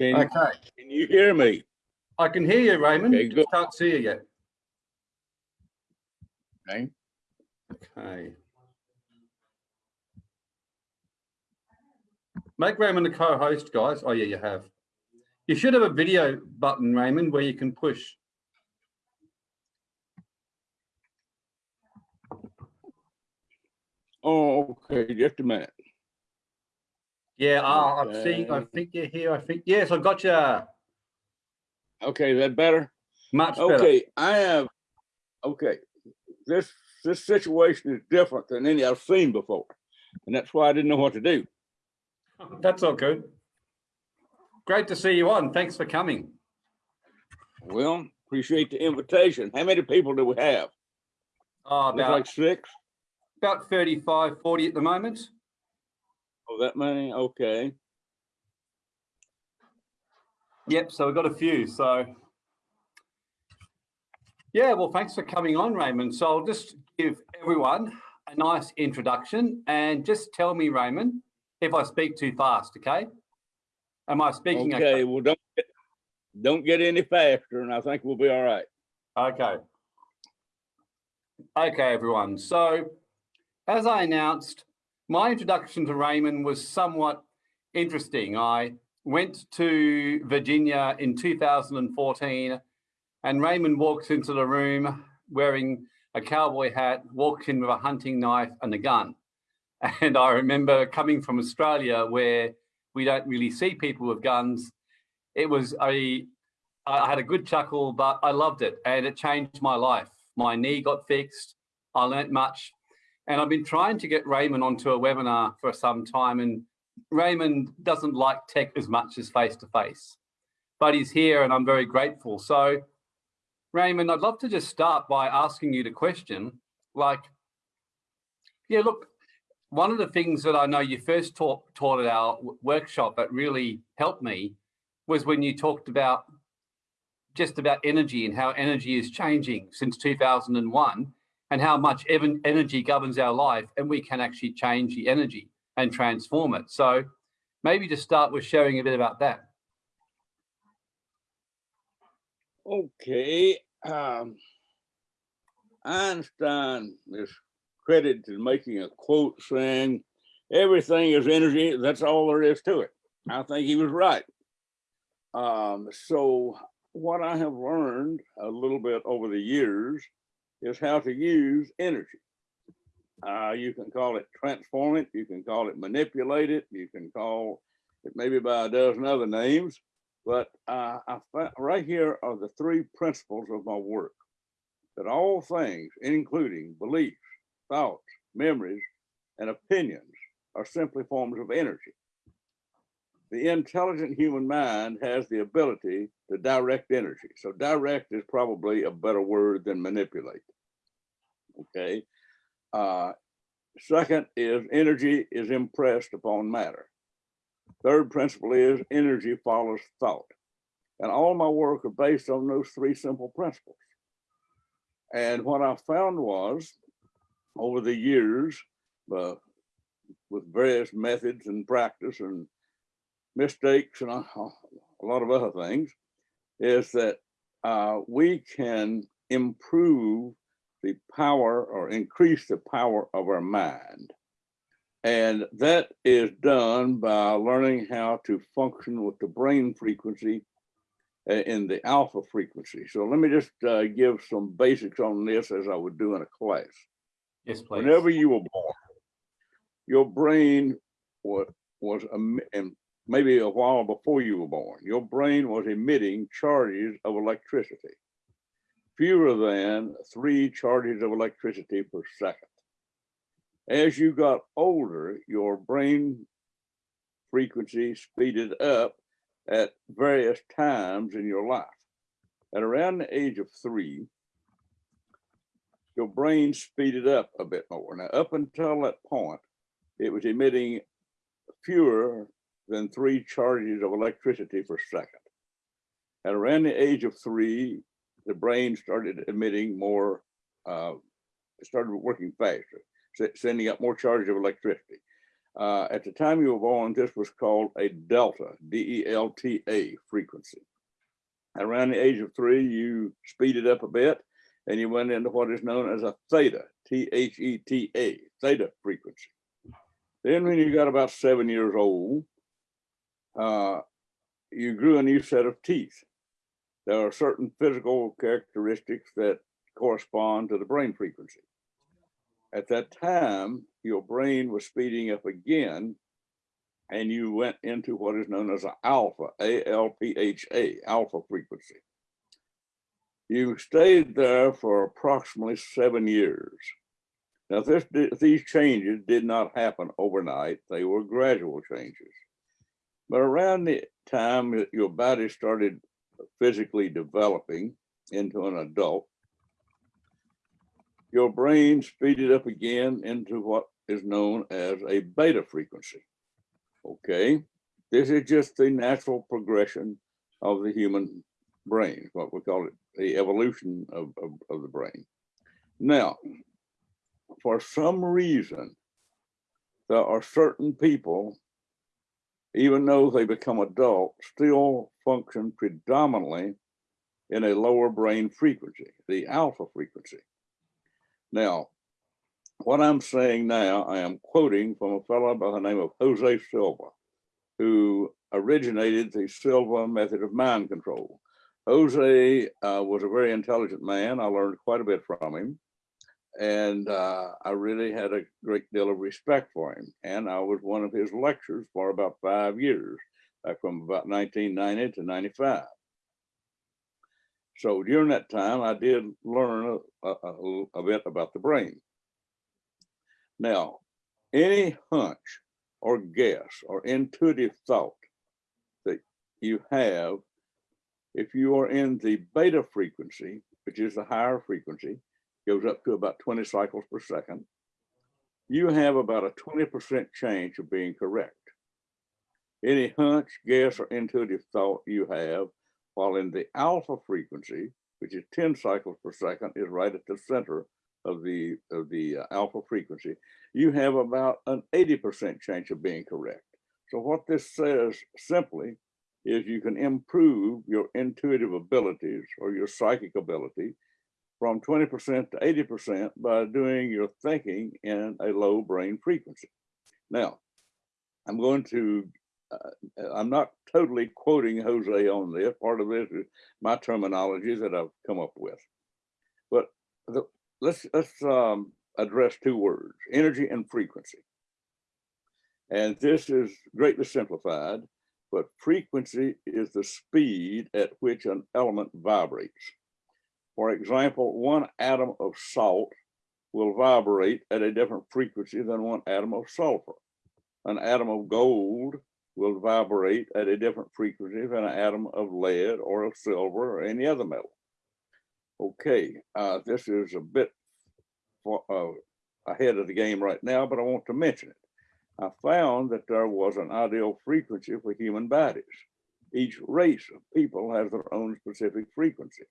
Can, Okay, can you hear me? I can hear you, Raymond. Okay, Just good. can't see you yet. Okay. Okay. Make Raymond a co-host, guys. Oh yeah, you have. You should have a video button, Raymond, where you can push. Oh, okay, just a minute. Yeah, ah, I've seeing. I think you're here. I think, yes, I got you. Okay, is that better? Much better. Okay, I have, okay, this, this situation is different than any I've seen before. And that's why I didn't know what to do. That's all good. Great to see you on. Thanks for coming. Well, appreciate the invitation. How many people do we have? Oh, Looks about, like six? about 35, 40 at the moment. Oh, that many? Okay. Yep, so we've got a few, so. Yeah, well, thanks for coming on, Raymond. So I'll just give everyone a nice introduction and just tell me, Raymond, if I speak too fast, okay? Am I speaking? Okay, well, don't, get- don't get any faster and I think we'll be all right. Okay. Okay, everyone. So as I announced, my introduction to Raymond was somewhat interesting. I went to Virginia in 2014 and Raymond walks into the room wearing a cowboy hat, walked in with a hunting knife and a gun. And I remember coming from Australia where we don't really see people with guns. It was a I had a good chuckle, but I loved it and it changed my life. My knee got fixed. I learnt much. And I've been trying to get Raymond onto a webinar for some time and Raymond doesn't like tech as much as face to face, but he's here and I'm very grateful. So Raymond, I'd love to just start by asking you the question, like, yeah, look, one of the things that I know you first taught, taught at our workshop that really helped me was when you talked about just about energy and how energy is changing since 2001 and how much energy governs our life and we can actually change the energy and transform it. So maybe just start with sharing a bit about that. Okay, um, Einstein is credited to making a quote saying, everything is energy, that's all there is to it. I think he was right. Um, so what I have learned a little bit over the years is how to use energy. Uh, you can call it transform it, you can call it manipulate it, you can call it maybe by a dozen other names. But uh, right here are the three principles of my work that all things, including beliefs, thoughts, memories, and opinions, are simply forms of energy. The intelligent human mind has the ability to direct energy. So, direct is probably a better word than manipulate. Okay. Uh, second is energy is impressed upon matter. Third principle is energy follows thought. And all my work are based on those three simple principles. And what I found was over the years, uh, with various methods and practice and mistakes and a, a lot of other things, is that uh, we can improve the power or increase the power of our mind. And that is done by learning how to function with the brain frequency uh, in the alpha frequency. So let me just uh, give some basics on this as I would do in a class. Yes, please. Whenever you were born, your brain was, was maybe a while before you were born, your brain was emitting charges of electricity, fewer than three charges of electricity per second. As you got older, your brain frequency speeded up at various times in your life. At around the age of three, your brain speeded up a bit more. Now, up until that point, it was emitting fewer than three charges of electricity per second. At around the age of three, the brain started emitting more, uh, started working faster, sending up more charges of electricity. Uh, at the time you were born, this was called a delta, D-E-L-T-A frequency. Around the age of three, you speeded up a bit and you went into what is known as a theta, T-H-E-T-A, theta frequency. Then when you got about seven years old, uh, you grew a new set of teeth. There are certain physical characteristics that correspond to the brain frequency. At that time, your brain was speeding up again, and you went into what is known as an alpha, A-L-P-H-A, alpha frequency. You stayed there for approximately seven years. Now, this, these changes did not happen overnight. They were gradual changes. But around the time that your body started physically developing into an adult, your brain speeded up again into what is known as a beta frequency. Okay, this is just the natural progression of the human brain, what we call it, the evolution of, of, of the brain. Now, for some reason, there are certain people, even though they become adult, still function predominantly in a lower brain frequency, the alpha frequency. Now, what I'm saying now, I am quoting from a fellow by the name of Jose Silva, who originated the Silva method of mind control. Jose uh, was a very intelligent man. I learned quite a bit from him. And uh, I really had a great deal of respect for him. And I was one of his lecturers for about five years, from about 1990 to 95. So during that time, I did learn a, a, a bit about the brain. Now, any hunch or guess or intuitive thought that you have, if you are in the beta frequency, which is the higher frequency, goes up to about 20 cycles per second, you have about a 20% chance of being correct. Any hunch, guess, or intuitive thought you have while in the alpha frequency, which is 10 cycles per second, is right at the center of the of the uh, alpha frequency, you have about an 80% chance of being correct. So what this says simply is you can improve your intuitive abilities or your psychic ability from 20% to 80% by doing your thinking in a low brain frequency. Now, I'm going to, uh, I'm not totally quoting Jose on this. Part of this is my terminology that I've come up with. But the, let's let's um, address two words, energy and frequency. And this is greatly simplified, but frequency is the speed at which an element vibrates. For example, one atom of salt will vibrate at a different frequency than one atom of sulfur. An atom of gold will vibrate at a different frequency than an atom of lead or of silver or any other metal. Okay, uh, this is a bit for, uh, ahead of the game right now, but I want to mention it. I found that there was an ideal frequency for human bodies. Each race of people has their own specific frequency.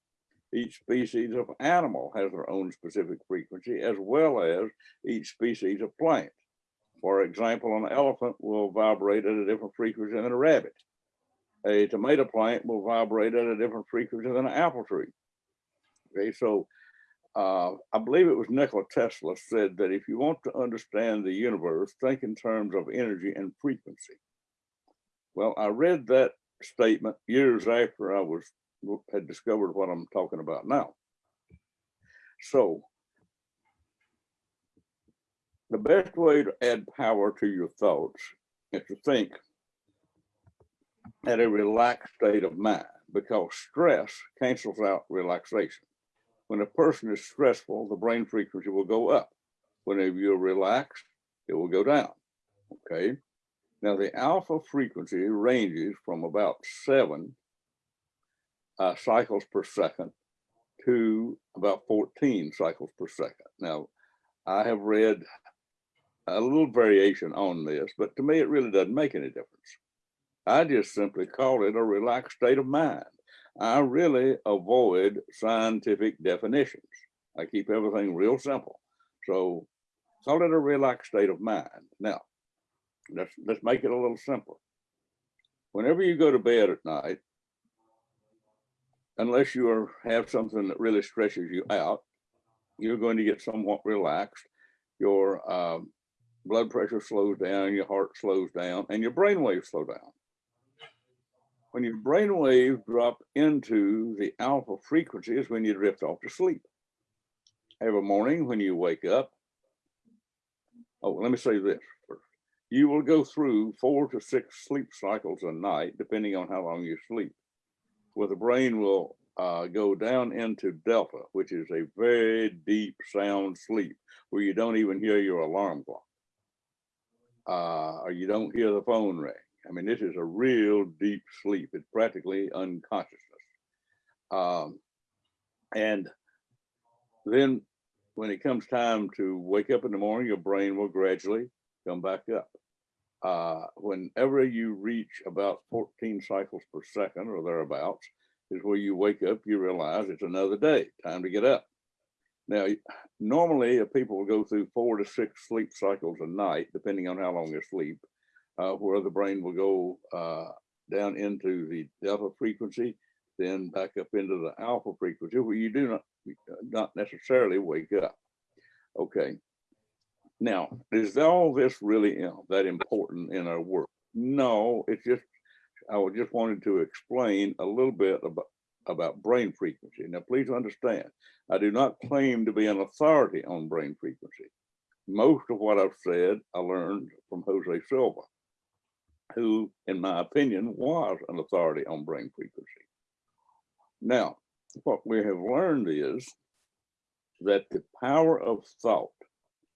Each species of animal has their own specific frequency, as well as each species of plant. For example, an elephant will vibrate at a different frequency than a rabbit. A tomato plant will vibrate at a different frequency than an apple tree. Okay, so uh, I believe it was Nikola Tesla said that if you want to understand the universe, think in terms of energy and frequency. Well, I read that statement years after I was had discovered what I'm talking about now. So the best way to add power to your thoughts is to think at a relaxed state of mind because stress cancels out relaxation. When a person is stressful, the brain frequency will go up. Whenever you're relaxed, it will go down, okay? Now the alpha frequency ranges from about seven uh, cycles per second to about 14 cycles per second. Now, I have read a little variation on this, but to me, it really doesn't make any difference. I just simply call it a relaxed state of mind. I really avoid scientific definitions. I keep everything real simple. So call it a relaxed state of mind. Now, let's, let's make it a little simpler. Whenever you go to bed at night, unless you are, have something that really stresses you out, you're going to get somewhat relaxed. Your um, blood pressure slows down, your heart slows down, and your brain waves slow down. When your brain waves drop into the alpha frequency is when you drift off to sleep. Every morning when you wake up, oh, let me say this first. You will go through four to six sleep cycles a night, depending on how long you sleep, where the brain will uh, go down into delta, which is a very deep sound sleep, where you don't even hear your alarm clock, uh, or you don't hear the phone ring. I mean, this is a real deep sleep. It's practically unconsciousness. Um, and then when it comes time to wake up in the morning, your brain will gradually come back up. Uh, whenever you reach about 14 cycles per second or thereabouts, is where you wake up, you realize it's another day, time to get up. Now, normally if people will go through four to six sleep cycles a night, depending on how long they sleep, uh, where the brain will go uh, down into the delta frequency, then back up into the alpha frequency, where you do not, not necessarily wake up. Okay. Now, is all this really you know, that important in our work? No, it's just, I just wanted to explain a little bit about, about brain frequency. Now, please understand, I do not claim to be an authority on brain frequency. Most of what I've said, I learned from Jose Silva, who, in my opinion, was an authority on brain frequency. Now, what we have learned is that the power of thought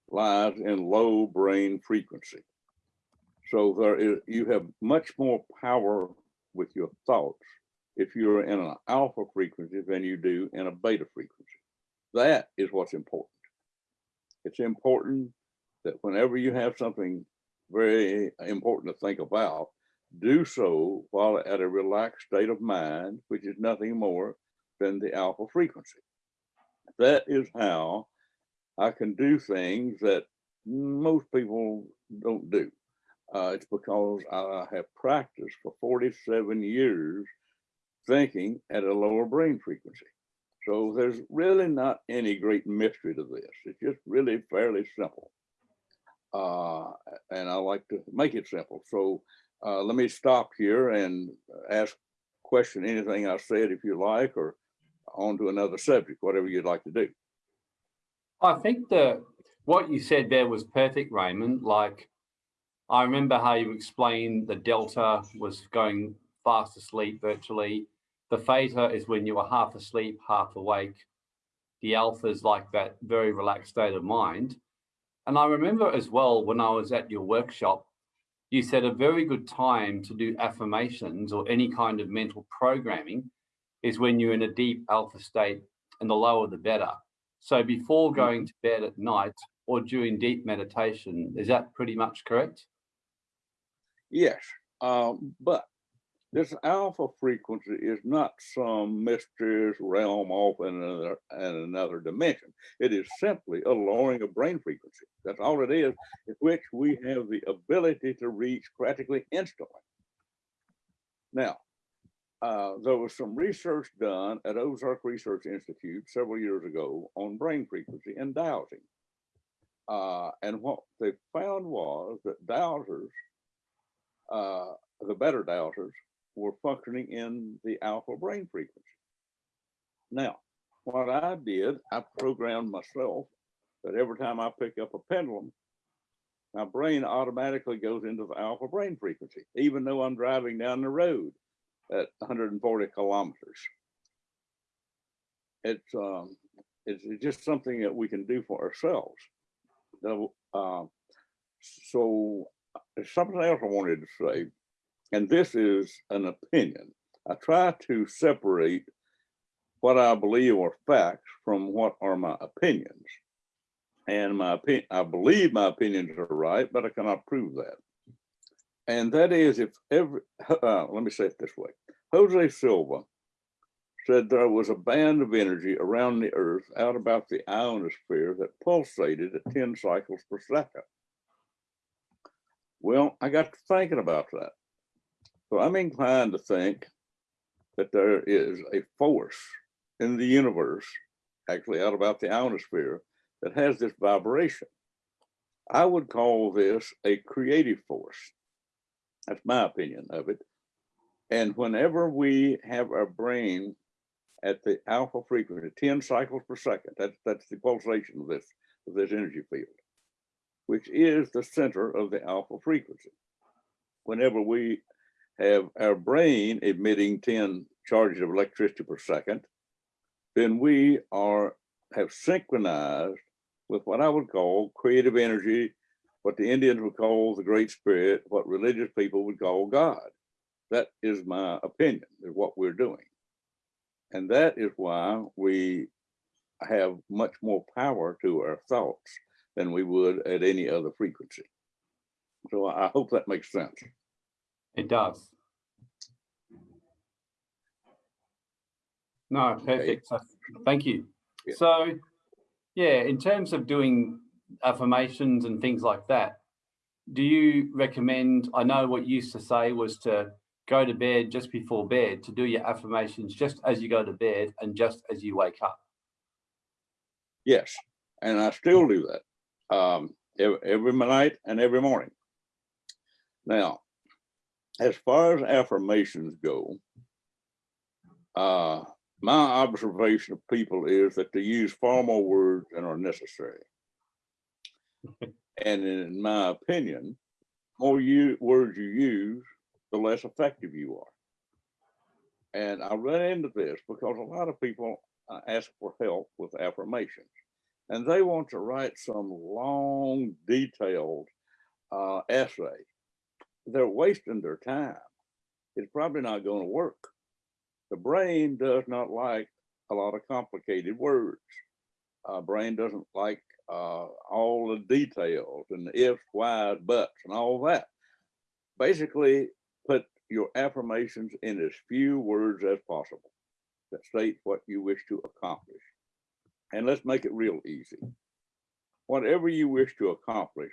lies in low brain frequency. So there is, you have much more power with your thoughts if you're in an alpha frequency than you do in a beta frequency. That is what's important. It's important that whenever you have something very important to think about, do so while at a relaxed state of mind, which is nothing more than the alpha frequency. That is how I can do things that most people don't do. Uh, it's because I have practiced for 47 years thinking at a lower brain frequency. So there's really not any great mystery to this. It's just really fairly simple. Uh, and I like to make it simple. So uh, let me stop here and ask question anything I said if you like, or on to another subject, whatever you'd like to do. I think that what you said there was perfect, Raymond. Like, I remember how you explained the delta was going fast asleep virtually. The theta is when you are half asleep, half awake. The alpha is like that very relaxed state of mind. And I remember as well when I was at your workshop, you said a very good time to do affirmations or any kind of mental programming is when you're in a deep alpha state and the lower the better. So before going to bed at night or during deep meditation, is that pretty much correct? Yes, um, but this alpha frequency is not some mysterious realm off in another, in another dimension. It is simply a lowering of brain frequency. That's all it is, which we have the ability to reach practically instantly. Now, uh, there was some research done at Ozark Research Institute several years ago on brain frequency and dowsing. Uh, and what they found was that dowsers, uh, the better dowsers, were functioning in the alpha brain frequency. Now, what I did, I programmed myself that every time I pick up a pendulum, my brain automatically goes into the alpha brain frequency, even though I'm driving down the road at 140 kilometers. It's um, it's just something that we can do for ourselves. Uh, so something else I wanted to say, and this is an opinion. I try to separate what I believe are facts from what are my opinions. And my opinion, I believe my opinions are right, but I cannot prove that. And that is if every, uh, let me say it this way. Jose Silva said there was a band of energy around the earth out about the ionosphere that pulsated at 10 cycles per second. Well, I got to thinking about that. So I'm inclined to think that there is a force in the universe, actually out about the ionosphere, that has this vibration. I would call this a creative force. That's my opinion of it. And whenever we have our brain at the alpha frequency, 10 cycles per second, that's, that's the pulsation of this, of this energy field, which is the center of the alpha frequency. Whenever we have our brain emitting 10 charges of electricity per second, then we are have synchronized with what I would call creative energy, what the Indians would call the Great Spirit, what religious people would call God. That is my opinion, is what we're doing. And that is why we have much more power to our thoughts than we would at any other frequency. So I hope that makes sense. It does. No, perfect. So, thank you. Yeah. So, yeah, in terms of doing affirmations and things like that, do you recommend? I know what you used to say was to go to bed just before bed to do your affirmations just as you go to bed and just as you wake up. Yes, and I still do that um, every, night and every morning. Now, as far as affirmations go, uh, my observation of people is that they use far more words than are necessary. And in my opinion, more you words you use, the less effective you are. And I run into this because a lot of people uh, ask for help with affirmations and they want to write some long, detailed uh, essay. They're wasting their time. It's probably not going to work. The brain does not like a lot of complicated words. Uh, brain doesn't like uh, all the details and the ifs, whys, buts, and all that. Basically, put your affirmations in as few words as possible that state what you wish to accomplish. And let's make it real easy. Whatever you wish to accomplish,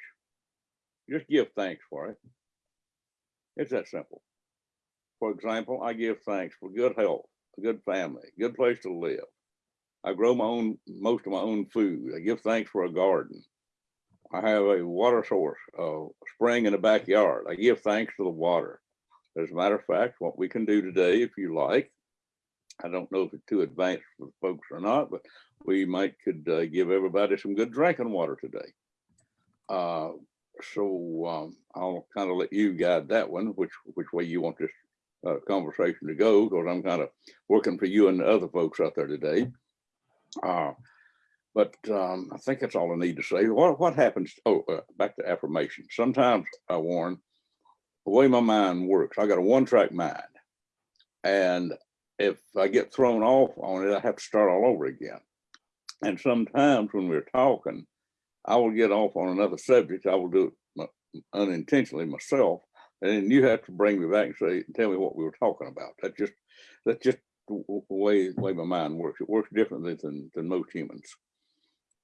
just give thanks for it. It's that simple. For example, I give thanks for good health, a good family, good place to live. I grow my own, most of my own food. I give thanks for a garden. I have a water source, a spring in the backyard. I give thanks to the water. As a matter of fact, what we can do today, if you like, I don't know if it's too advanced for folks or not, but we might could uh, give everybody some good drinking water today. Uh, so um, I'll kind of let you guide that one, which which way you want this uh, conversation to go, because I'm kind of working for you and the other folks out there today. Uh, but um, I think that's all I need to say. What what happens? Oh, uh, back to affirmation. Sometimes I warn the way my mind works. I got a one track mind, and if I get thrown off on it, I have to start all over again. And sometimes when we're talking, I will get off on another subject. I will do it unintentionally myself, and then you have to bring me back and say, tell me what we were talking about. That's just that's just way way my mind works. It works differently than than most humans,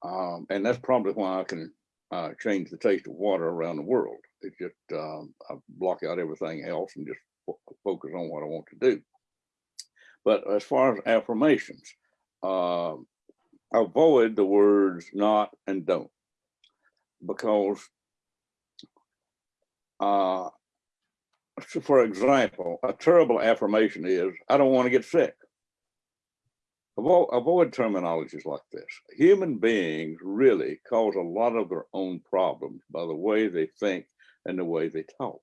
um, and that's probably why I can uh, change the taste of water around the world. It's just um, I block out everything else and just focus on what I want to do. But as far as affirmations, uh, avoid the words not and don't because uh, for example, a terrible affirmation is, I don't want to get sick. Avoid, avoid terminologies like this. Human beings really cause a lot of their own problems by the way they think and the way they talk.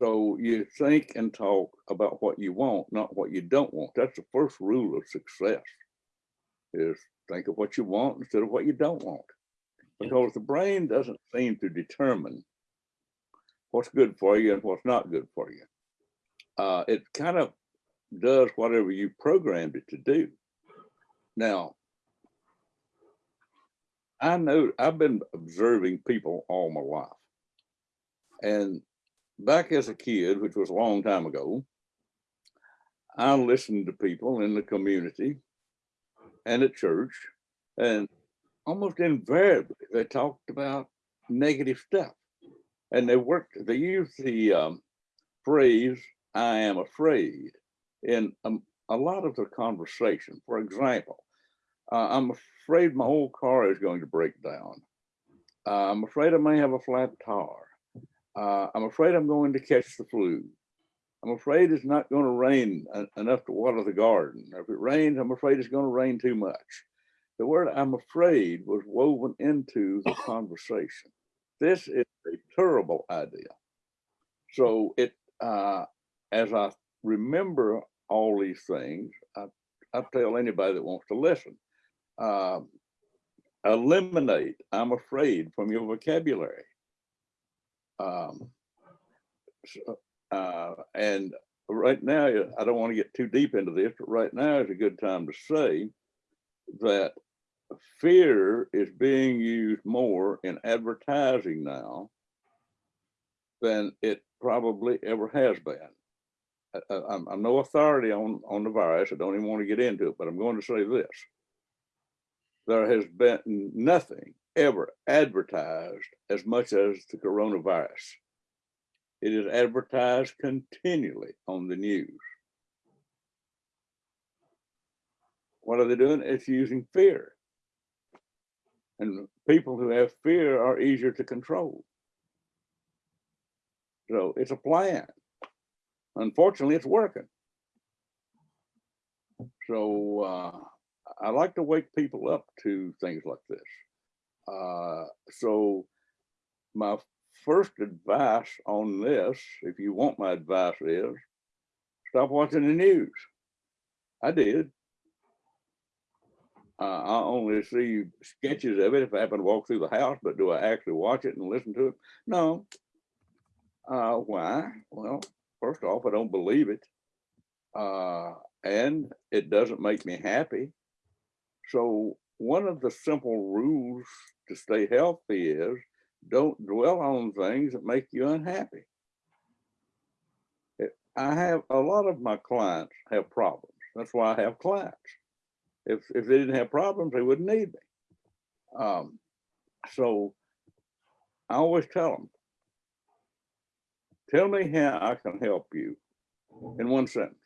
So you think and talk about what you want, not what you don't want. That's the first rule of success is think of what you want instead of what you don't want. Because the brain doesn't seem to determine what's good for you and what's not good for you. Uh, it kind of does whatever you programmed it to do. Now, I know I've been observing people all my life. And back as a kid, which was a long time ago, I listened to people in the community and at church, and almost invariably they talked about negative stuff. And they worked, they used the um, phrase, I am afraid, in um, a lot of the conversation. For example, uh, I'm afraid my whole car is going to break down. Uh, I'm afraid I may have a flat tire. Uh, I'm afraid I'm going to catch the flu. I'm afraid it's not going to rain enough to water the garden. If it rains, I'm afraid it's going to rain too much. The word I'm afraid was woven into the conversation. This is a terrible idea. So it, uh, as I remember all these things, I, I tell anybody that wants to listen, um, eliminate I'm afraid from your vocabulary. Um, so, uh, and right now, I don't want to get too deep into this, but right now is a good time to say that fear is being used more in advertising now than it probably ever has been. I- I'm no authority on, on the virus. I don't even want to get into it, but I'm going to say this. There has been nothing ever advertised as much as the coronavirus. It is advertised continually on the news. What are they doing? It's using fear. And people who have fear are easier to control. So it's a plan. Unfortunately, it's working. So uh, I like to wake people up to things like this. Uh, so my first advice on this, if you want my advice is, stop watching the news. I did. Uh, I only see sketches of it if I happen to walk through the house, but do I actually watch it and listen to it? No. Uh, why? Well, first off, I don't believe it. Uh, and it doesn't make me happy. So one of the simple rules to stay healthy is don't dwell on things that make you unhappy. I have a lot of my clients have problems. That's why I have clients. If if they didn't have problems, they wouldn't need me. Um, so I always tell them, tell me how I can help you in one sentence.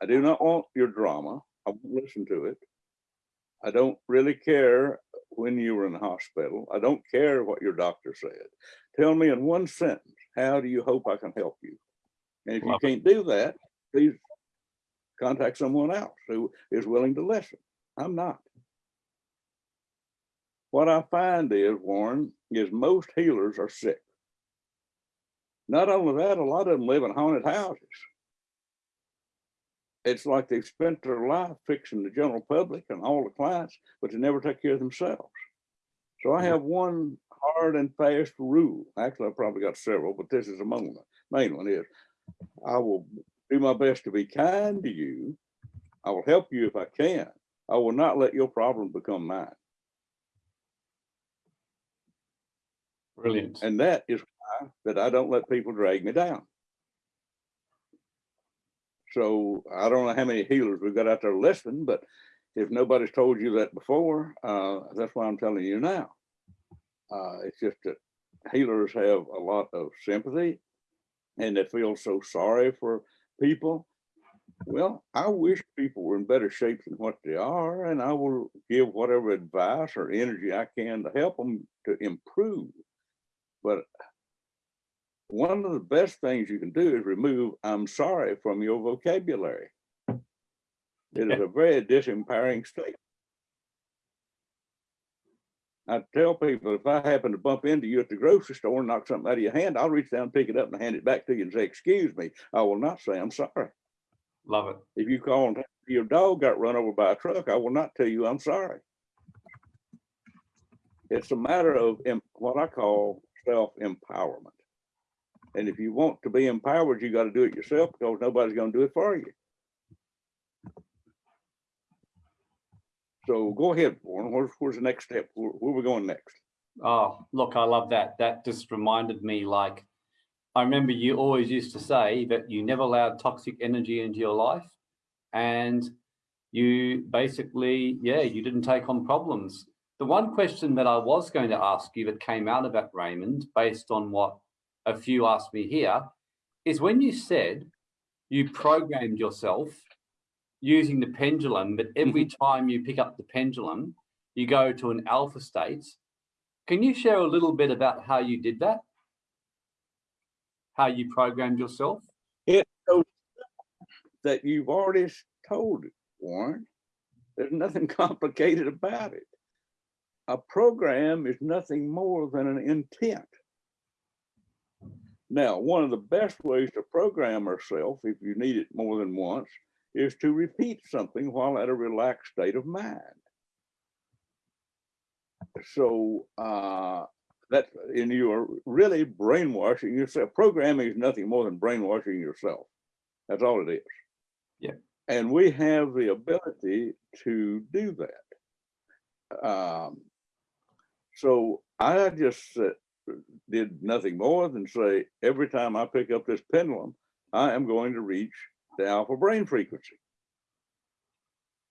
I do not want your drama. I won't listen to it. I don't really care when you were in the hospital. I don't care what your doctor said. Tell me in one sentence, how do you hope I can help you? And if you Love it. can't do that, please contact someone else who is willing to listen. I'm not. What I find is, Warren, is most healers are sick. Not only that, a lot of them live in haunted houses. It's like they've spent their life fixing the general public and all the clients, but they never take care of themselves. So I mm-hmm. have one hard and fast rule. Actually, I've probably got several, but this is among the main one is I will do my best to be kind to you. I will help you if I can. I will not let your problem become mine. Brilliant. And that is why that I don't let people drag me down. So I don't know how many healers we've got out there listening, but if nobody's told you that before, uh, that's why I'm telling you now. Uh, it's just that healers have a lot of sympathy and they feel so sorry for people. Well, I wish people were in better shape than what they are, and I will give whatever advice or energy I can to help them to improve. But one of the best things you can do is remove I'm sorry from your vocabulary. It is a very disempowering statement. I tell people if I happen to bump into you at the grocery store and knock something out of your hand, I'll reach down, pick it up and hand it back to you and say, excuse me. I will not say I'm sorry. Love it. If you call and your dog got run over by a truck, I will not tell you I'm sorry. It's a matter of what I call self-empowerment. And if you want to be empowered, you got to do it yourself because nobody's going to do it for you. So go ahead, Warren. Where's, where's the next step? Where, where we going next? Oh, look, I love that. That just reminded me like, I remember you always used to say that you never allowed toxic energy into your life. And you basically, yeah, you didn't take on problems. The one question that I was going to ask you that came out of that, Raymond, based on what a few asked me here, is when you said you programmed yourself using the pendulum, but every mm-hmm. time you pick up the pendulum, you go to an alpha state. Can you share a little bit about how you did that? How you programmed yourself? Yeah, that you've already told it, Warren. There's nothing complicated about it. A program is nothing more than an intent. Now, one of the best ways to program ourselves, if you need it more than once, is to repeat something while at a relaxed state of mind. So uh, that, and you are really brainwashing yourself. Programming is nothing more than brainwashing yourself. That's all it is. Yeah. And we have the ability to do that. Um, so I just uh, did nothing more than say, every time I pick up this pendulum, I am going to reach the alpha brain frequency.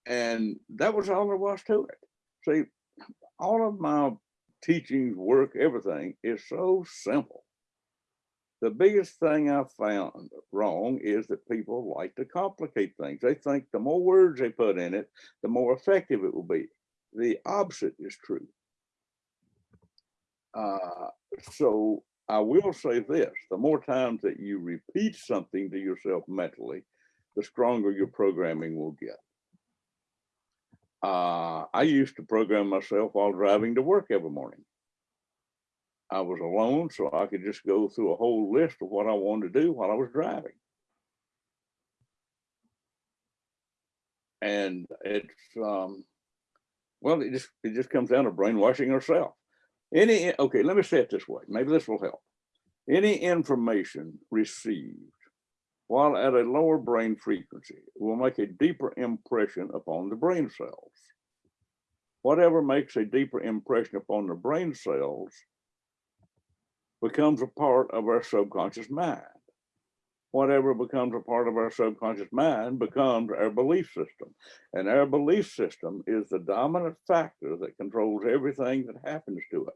And that was all there was to it. See, all of my teachings, work, everything is so simple. The biggest thing I found wrong is that people like to complicate things. They think the more words they put in it, the more effective it will be. The opposite is true. Uh, so I will say this, the more times that you repeat something to yourself mentally, the stronger your programming will get. Uh, I used to program myself while driving to work every morning. I was alone, so I could just go through a whole list of what I wanted to do while I was driving. And it's, um, well, it just, it just comes down to brainwashing yourself. Any, okay, let me say it this way. Maybe this will help. Any information received while at a lower brain frequency will make a deeper impression upon the brain cells. Whatever makes a deeper impression upon the brain cells becomes a part of our subconscious mind. Whatever becomes a part of our subconscious mind becomes our belief system. And our belief system is the dominant factor that controls everything that happens to us.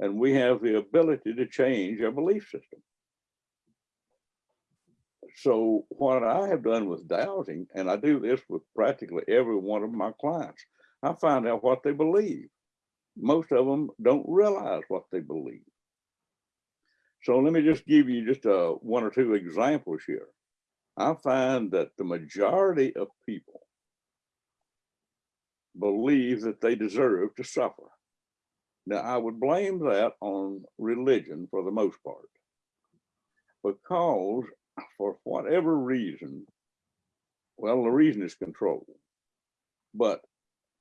And we have the ability to change our belief system. So what I have done with dowsing, and I do this with practically every one of my clients, I find out what they believe. Most of them don't realize what they believe. So let me just give you just uh, one or two examples here. I find that the majority of people believe that they deserve to suffer. Now, I would blame that on religion for the most part, because for whatever reason, well, the reason is control. But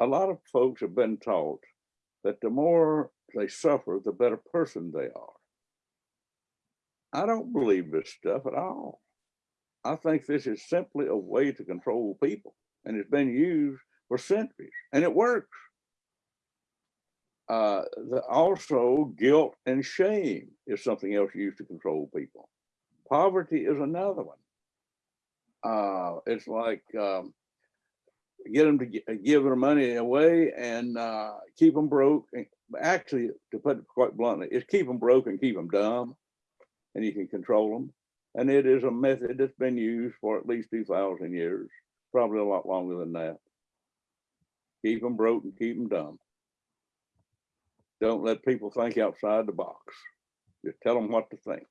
a lot of folks have been taught that the more they suffer, the better person they are. I don't believe this stuff at all. I think this is simply a way to control people and it's been used for centuries and it works. Uh, the, also guilt and shame is something else used to control people. Poverty is another one. Uh, it's like um, get them to give their money away and uh, keep them broke. And Actually, to put it quite bluntly, it's keep them broke and keep them dumb and you can control them. And it is a method that's been used for at least 2,000 years, probably a lot longer than that. Keep them broke and keep them dumb. Don't let people think outside the box. Just tell them what to think.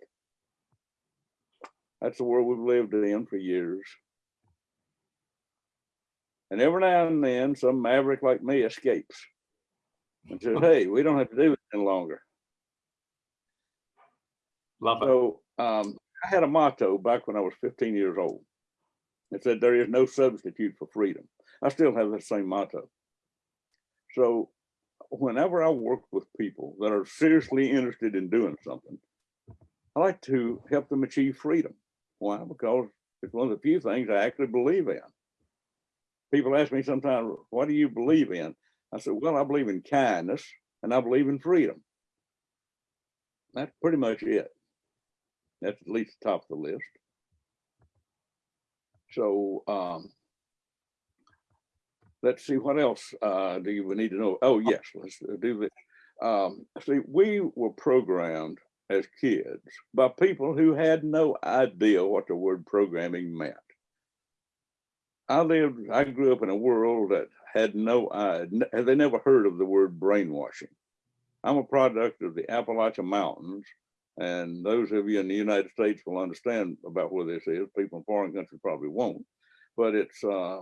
That's the world we've lived in for years. And every now and then, some maverick like me escapes and says, hey, we don't have to do it any longer. Love it. So um, I had a motto back when I was 15 years old. It said, there is no substitute for freedom. I still have the same motto. So whenever I work with people that are seriously interested in doing something, I like to help them achieve freedom. Why? Because it's one of the few things I actually believe in. People ask me sometimes, what do you believe in? I said, well, I believe in kindness and I believe in freedom. That's pretty much it. That's at least top of the list. So um, let's see, what else uh, do you need to know? Oh, yes, let's do this. Um, see, we were programmed as kids by people who had no idea what the word programming meant. I lived, I grew up in a world that had no, uh, they never heard of the word brainwashing. I'm a product of the Appalachian Mountains, and those of you in the United States will understand about where this is. People in foreign countries probably won't, but it's uh,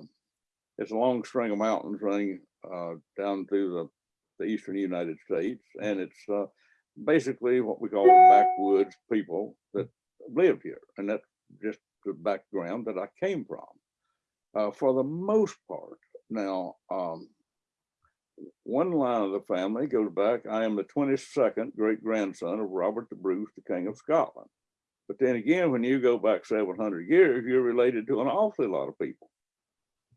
it's a long string of mountains running uh, down through the, the eastern United States, and it's uh, basically what we call backwoods people that live here, and that's just the background that I came from. Uh, for the most part, now um, one line of the family goes back. I am the 22nd great grandson of Robert the Bruce, the King of Scotland. But then again, when you go back 700 years, you're related to an awfully lot of people.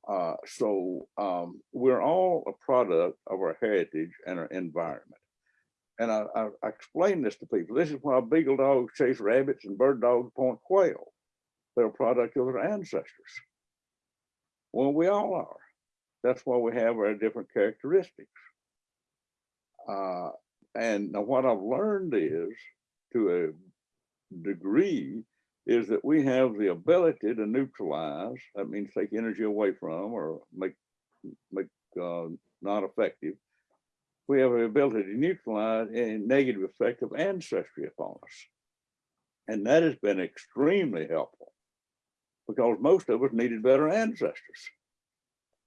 Uh, so um, we're all a product of our heritage and our environment. And I, I, I explain this to people. This is why beagle dogs chase rabbits and bird dogs point quail. They're a product of their ancestors. Well, we all are. That's why we have our different characteristics. Uh, and what I've learned is, to a degree, is that we have the ability to neutralize, that means take energy away from or make, make uh, not effective. We have the ability to neutralize a negative effect of ancestry upon us. And that has been extremely helpful because most of us needed better ancestors.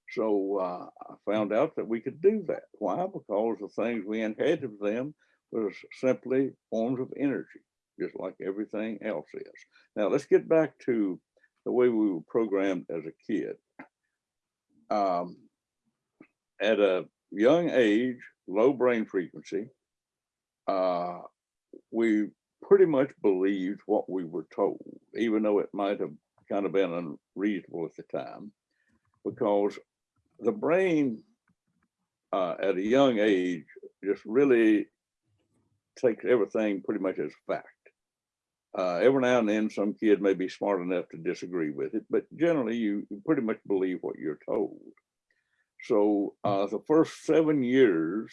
So uh, I found out that we could do that. Why? Because the things we inherited from them was simply forms of energy, just like everything else is. Now let's get back to the way we were programmed as a kid. Um, at a young age, low brain frequency, uh, we pretty much believed what we were told, even though it might have kind of been unreasonable at the time, because the brain uh, at a young age just really takes everything pretty much as fact. Uh, every now and then, some kid may be smart enough to disagree with it, but generally, you, you pretty much believe what you're told. So, uh, the first seven years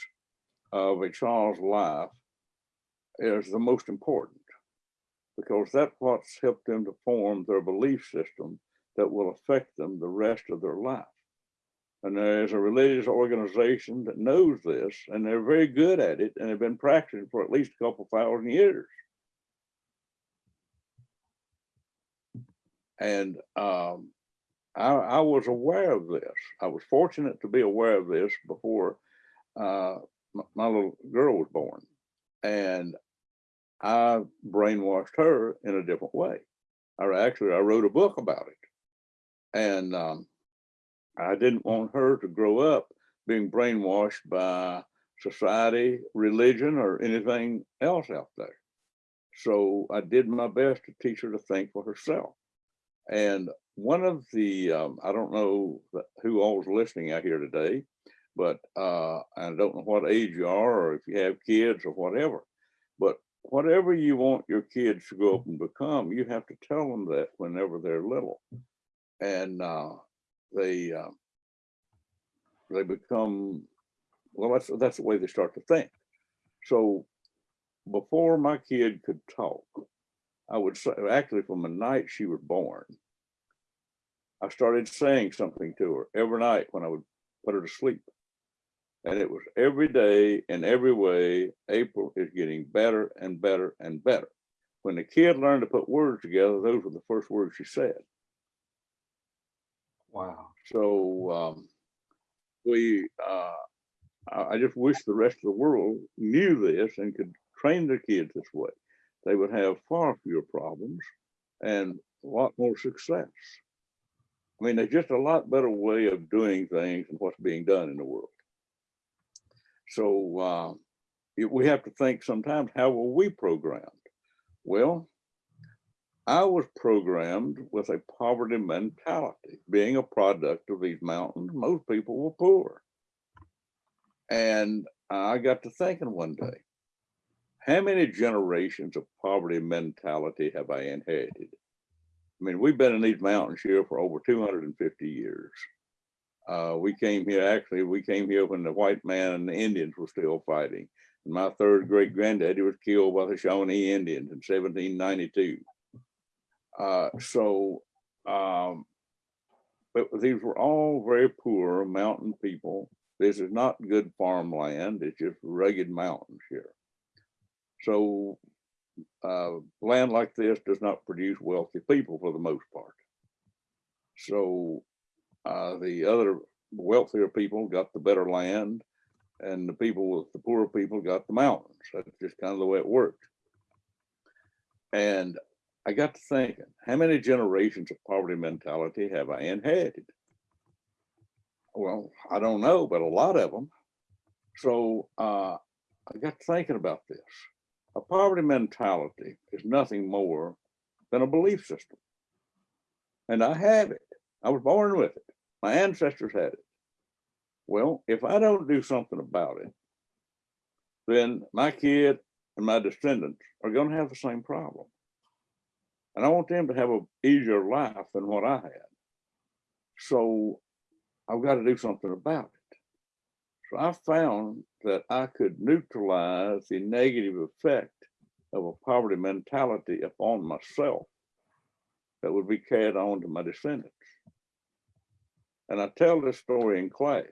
of a child's life is the most important because that's what's helped them to form their belief system that will affect them the rest of their life. And there's a religious organization that knows this, and they're very good at it, and have been practicing for at least a couple thousand years. And um, I, I, was aware of this. I was fortunate to be aware of this before uh, my, my little girl was born. And I brainwashed her in a different way. I actually, I wrote a book about it. And um, I didn't want her to grow up being brainwashed by society, religion, or anything else out there. So I did my best to teach her to think for herself. And one of the, um, I don't know who all all's listening out here today, but uh, I don't know what age you are or if you have kids or whatever, but whatever you want your kids to grow up and become, you have to tell them that whenever they're little. And uh, they uh, they become well. That's that's the way they start to think. So before my kid could talk, I would say actually from the night she was born, I started saying something to her every night when I would put her to sleep. And it was every day in every way, April is getting better and better and better. When the kid learned to put words together, those were the first words she said. Wow. So um, we, uh, I just wish the rest of the world knew this and could train their kids this way. They would have far fewer problems and a lot more success. I mean, there's just a lot better way of doing things and what's being done in the world. So uh, we have to think sometimes, how were we programmed? Well, I was programmed with a poverty mentality. Being a product of these mountains, most people were poor. And I got to thinking one day, how many generations of poverty mentality have I inherited? I mean, we've been in these mountains here for over 250 years. Uh, we came here, actually, we came here when the white man and the Indians were still fighting. And my third great granddaddy was killed by the Shawnee Indians in seventeen ninety-two. Uh, so, um, but these were all very poor mountain people. This is not good farmland. It's just rugged mountains here. So, uh, land like this does not produce wealthy people for the most part. So, uh, the other wealthier people got the better land and the people with the poorer people got the mountains. That's just kind of the way it worked. And I got to thinking, how many generations of poverty mentality have I inherited? Well, I don't know, but a lot of them. So uh, I got thinking about this. A poverty mentality is nothing more than a belief system. And I have it. I was born with it. My ancestors had it. Well, if I don't do something about it, then my kid and my descendants are going to have the same problem. And I want them to have an easier life than what I had. So I've got to do something about it. So I found that I could neutralize the negative effect of a poverty mentality upon myself that would be carried on to my descendants. And I tell this story in class,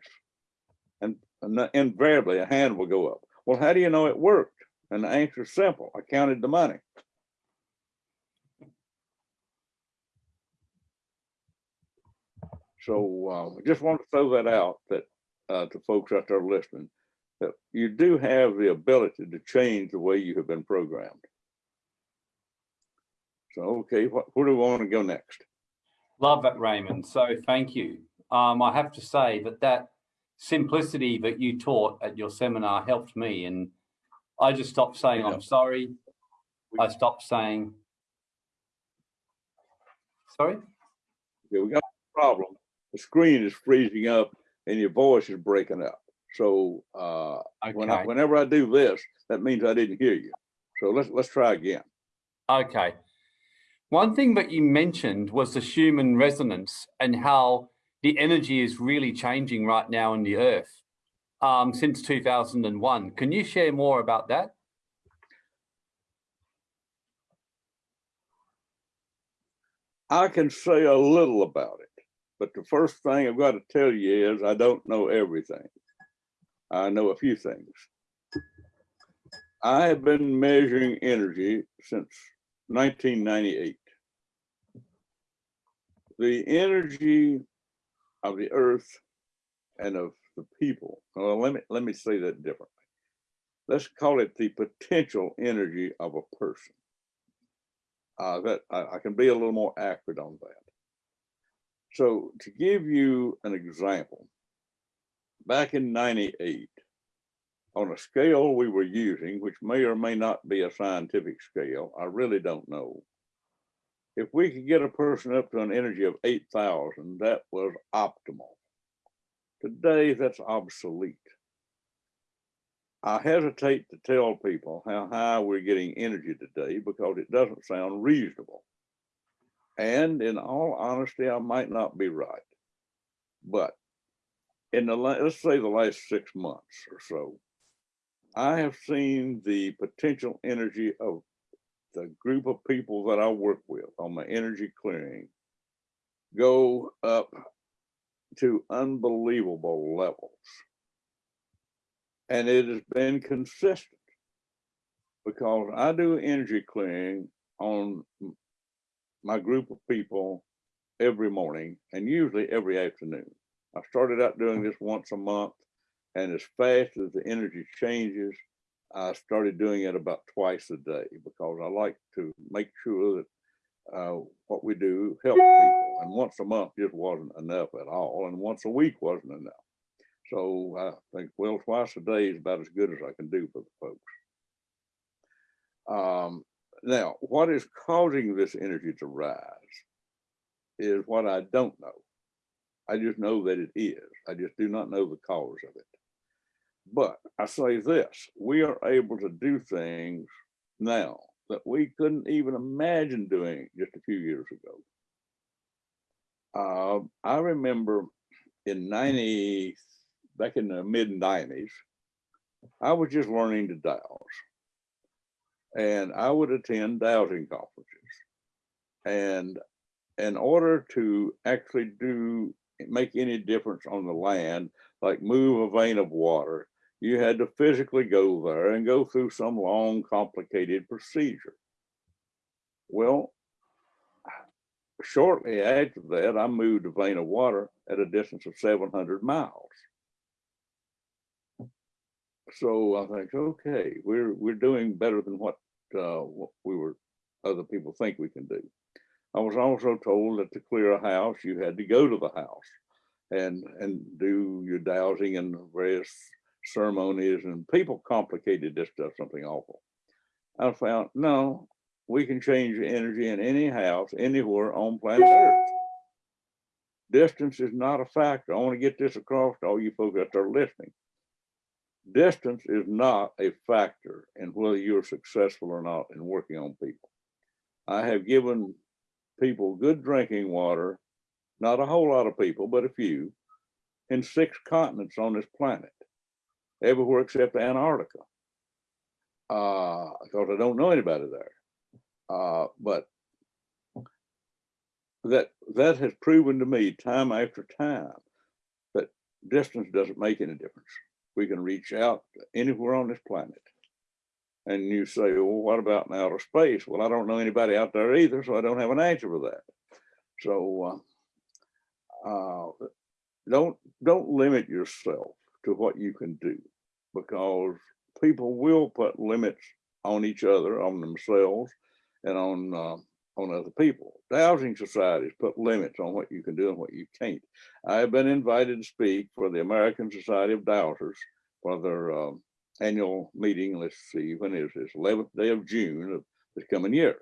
and, and invariably a hand will go up. Well, how do you know it worked? And the answer is simple. I counted the money. So uh, I just want to throw that out that uh, to folks out there listening, that you do have the ability to change the way you have been programmed. So, okay, what, where do we want to go next? Love that, Raymon. So thank you. Um, I have to say that that simplicity that you taught at your seminar helped me. And I just stopped saying, Yeah. I'm sorry. I stopped saying, sorry? Okay, we got a problem. The screen is freezing up and your voice is breaking up. So uh, when I, whenever I do this, that means I didn't hear you. So let's let's try again. okay. One thing that you mentioned was the Schumann resonance and how the energy is really changing right now in the earth um, since 2001. Can you share more about that? I can say a little about it, but the first thing I've got to tell you is I don't know everything. I know a few things. I have been measuring energy since 1998. The energy of the earth and of the people. Well, let me let me say that differently. Let's call it the potential energy of a person. Uh, that I, I can be a little more accurate on that. So to give you an example, back in 98, on a scale we were using, which may or may not be a scientific scale, I really don't know. If we could get a person up to an energy of 8,000, that was optimal. Today, that's obsolete. I hesitate to tell people how high we're getting energy today because it doesn't sound reasonable. And in all honesty, I might not be right. But in the, let's say the last six months or so, I have seen the potential energy of the group of people that I work with on my energy clearing go up to unbelievable levels. And it has been consistent because I do energy clearing on my group of people every morning and usually every afternoon. I started out doing this once a month and as fast as the energy changes, I started doing it about twice a day because I like to make sure that uh, what we do helps people. And once a month just wasn't enough at all, and once a week wasn't enough. So I think, well, twice a day is about as good as I can do for the folks. Um, now, what is causing this energy to rise is what I don't know. I just know that it is. I just do not know the cause of it. But I say this, we are able to do things now that we couldn't even imagine doing just a few years ago. Uh, I remember in ninety, back in the mid nineties, I was just learning to dowse. And I would attend dowsing conferences. And in order to actually do, make any difference on the land, like move a vein of water, you had to physically go there and go through some long, complicated procedure. Well, shortly after that, I moved a vein of water at a distance of 700 miles. So I think, okay, we're we're doing better than what uh, what we were other people think we can do. I was also told that to clear a house, you had to go to the house and and do your dowsing and various ceremonies and people complicated this stuff something awful. I found no, we can change the energy in any house anywhere on planet Earth. Distance is not a factor. I want to get this across to all you folks out there listening. Distance is not a factor in whether you're successful or not in working on people. I have given people good drinking water, not a whole lot of people, but a few, in six continents on this planet, everywhere except Antarctica. Uh, because I don't know anybody there. Uh, but that that has proven to me time after time that distance doesn't make any difference. We can reach out anywhere on this planet. And you say, well, what about in outer space? Well, I don't know anybody out there either, so I don't have an answer for that. So uh, uh, don't don't limit yourself to what you can do because people will put limits on each other, on themselves, and on uh, on other people. Dowsing societies put limits on what you can do and what you can't. I have been invited to speak for the American Society of Dowsers for their um, annual meeting. Let's see, when is this? 11th day of June of this coming year.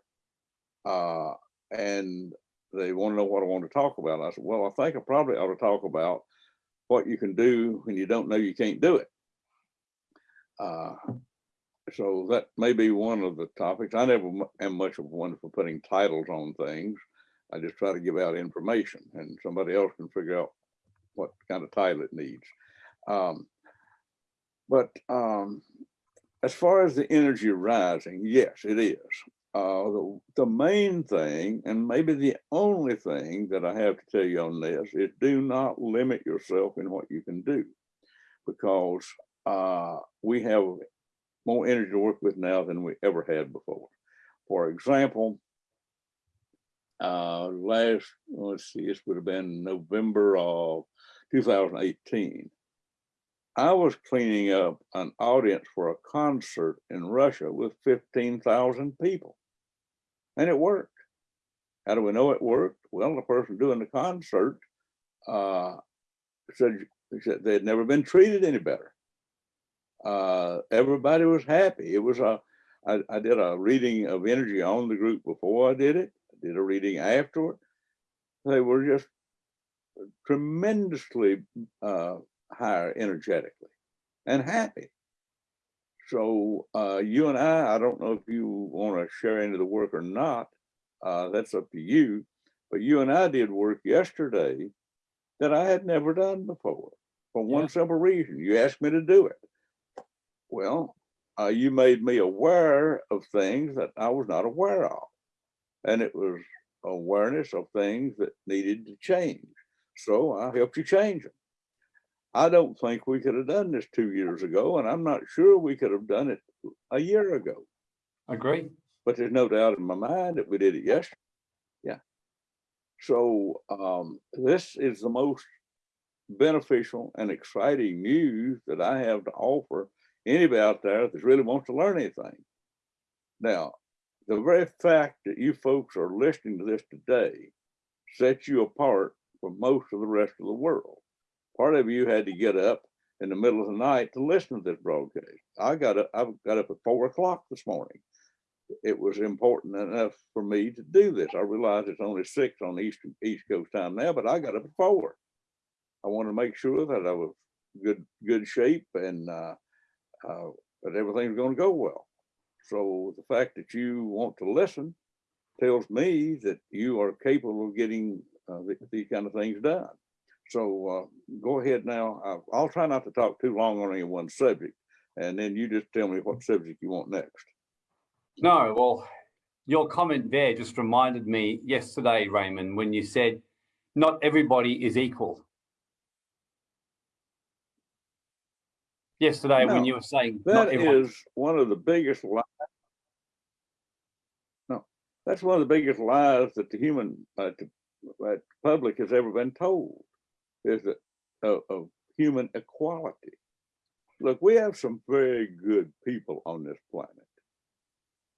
Uh, and they want to know what I want to talk about. I said, well, I think I probably ought to talk about what you can do when you don't know you can't do it. Uh, so that may be one of the topics. I never am much of one for putting titles on things. I just try to give out information and somebody else can figure out what kind of title it needs. Um, but um, as far as the energy rising, yes, it is. Uh, the, the main thing, and maybe the only thing that I have to tell you on this is do not limit yourself in what you can do because uh, we have more energy to work with now than we ever had before. For example, uh, last, let's see, this would have been November of 2018. I was cleaning up an audience for a concert in Russia with 15,000 people. And it worked. How do we know it worked? Well, the person doing the concert uh, said, said they had never been treated any better uh, everybody was happy. It was a, I, I did a reading of energy on the group before I did it. I did a reading afterward. They were just tremendously uh, higher energetically and happy. So uh, you and I, I don't know if you want to share any of the work or not. Uh, that's up to you. But you and I did work yesterday that I had never done before for one Yeah. simple reason. You asked me to do it. Well, uh, you made me aware of things that I was not aware of. And it was awareness of things that needed to change. So I helped you change them. I don't think we could have done this two years ago, and I'm not sure we could have done it a year ago. I Agree. But there's no doubt in my mind that we did it yesterday. Yeah. So um, this is the most beneficial and exciting news that I have to offer anybody out there that really wants to learn anything. Now, the very fact that you folks are listening to this today sets you apart from most of the rest of the world. Part of you had to get up in the middle of the night to listen to this broadcast. I got up, I got up at four o'clock this morning. It was important enough for me to do this. I realize it's only six on East East Coast time now, but I got up at four. I wanted to make sure that I was good good shape and uh, uh, that everything's going to go well. So the fact that you want to listen tells me that you are capable of getting uh, th- these kind of things done. So uh, go ahead now. I'll, I'll try not to talk too long on any one subject. And then you just tell me what subject you want next. No, well, your comment there just reminded me yesterday, Raymon, when you said not everybody is equal. Yesterday, when you were saying That is one of the biggest lies. No, that's one of the biggest lies that the human, uh, to- that public has ever been told. Is that of, of human equality. Look, we have some very good people on this planet.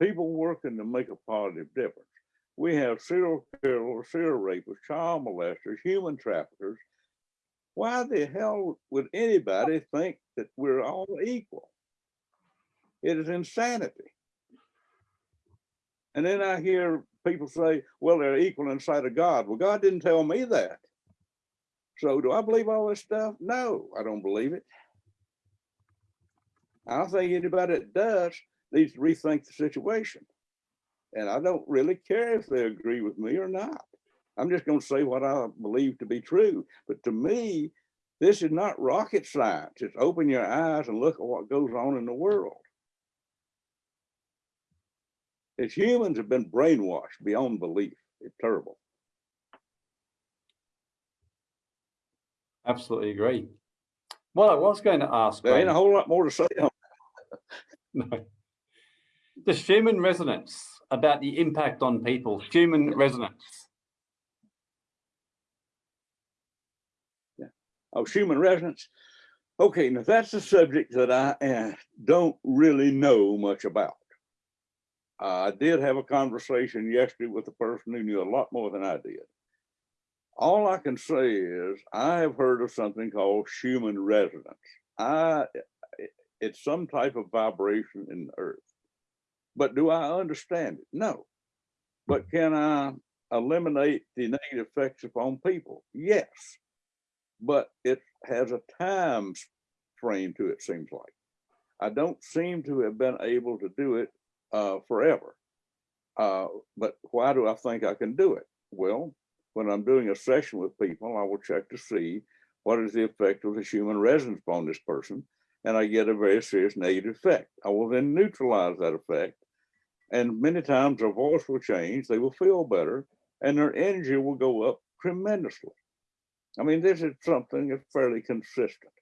People working to make a positive difference. We have serial killers, serial rapists, child molesters, human traffickers. Why the hell would anybody think that we're all equal? It is insanity. And then I hear people say, well, they're equal in sight of God. Well, God didn't tell me that. So do I believe all this stuff? No, I don't believe it. I don't think anybody that does needs to rethink the situation. And I don't really care if they agree with me or not. I'm just going to say what I believe to be true. But to me, this is not rocket science. It's open your eyes and look at what goes on in the world. As humans have been brainwashed beyond belief. It's terrible. absolutely agree. Well, I was going to ask, There ain't a um, whole lot more to say on no. the Schumann resonance about the impact on people, Schumann resonance. Of Schumann resonance. Okay, now that's a subject that I uh, don't really know much about. I did have a conversation yesterday with a person who knew a lot more than I did. All I can say is I have heard of something called Schumann resonance. I, it's some type of vibration in the earth. But do I understand it? No. But can I eliminate the negative effects upon people? Yes but it has a time frame to it, seems like. I don't seem to have been able to do it uh, forever. Uh, but why do I think I can do it? Well, when I'm doing a session with people, I will check to see what is the effect of the Schumann resonance upon this person, and I get a very serious negative effect. I will then neutralize that effect, and many times their voice will change, they will feel better, and their energy will go up tremendously. I mean, this is something that's fairly consistent,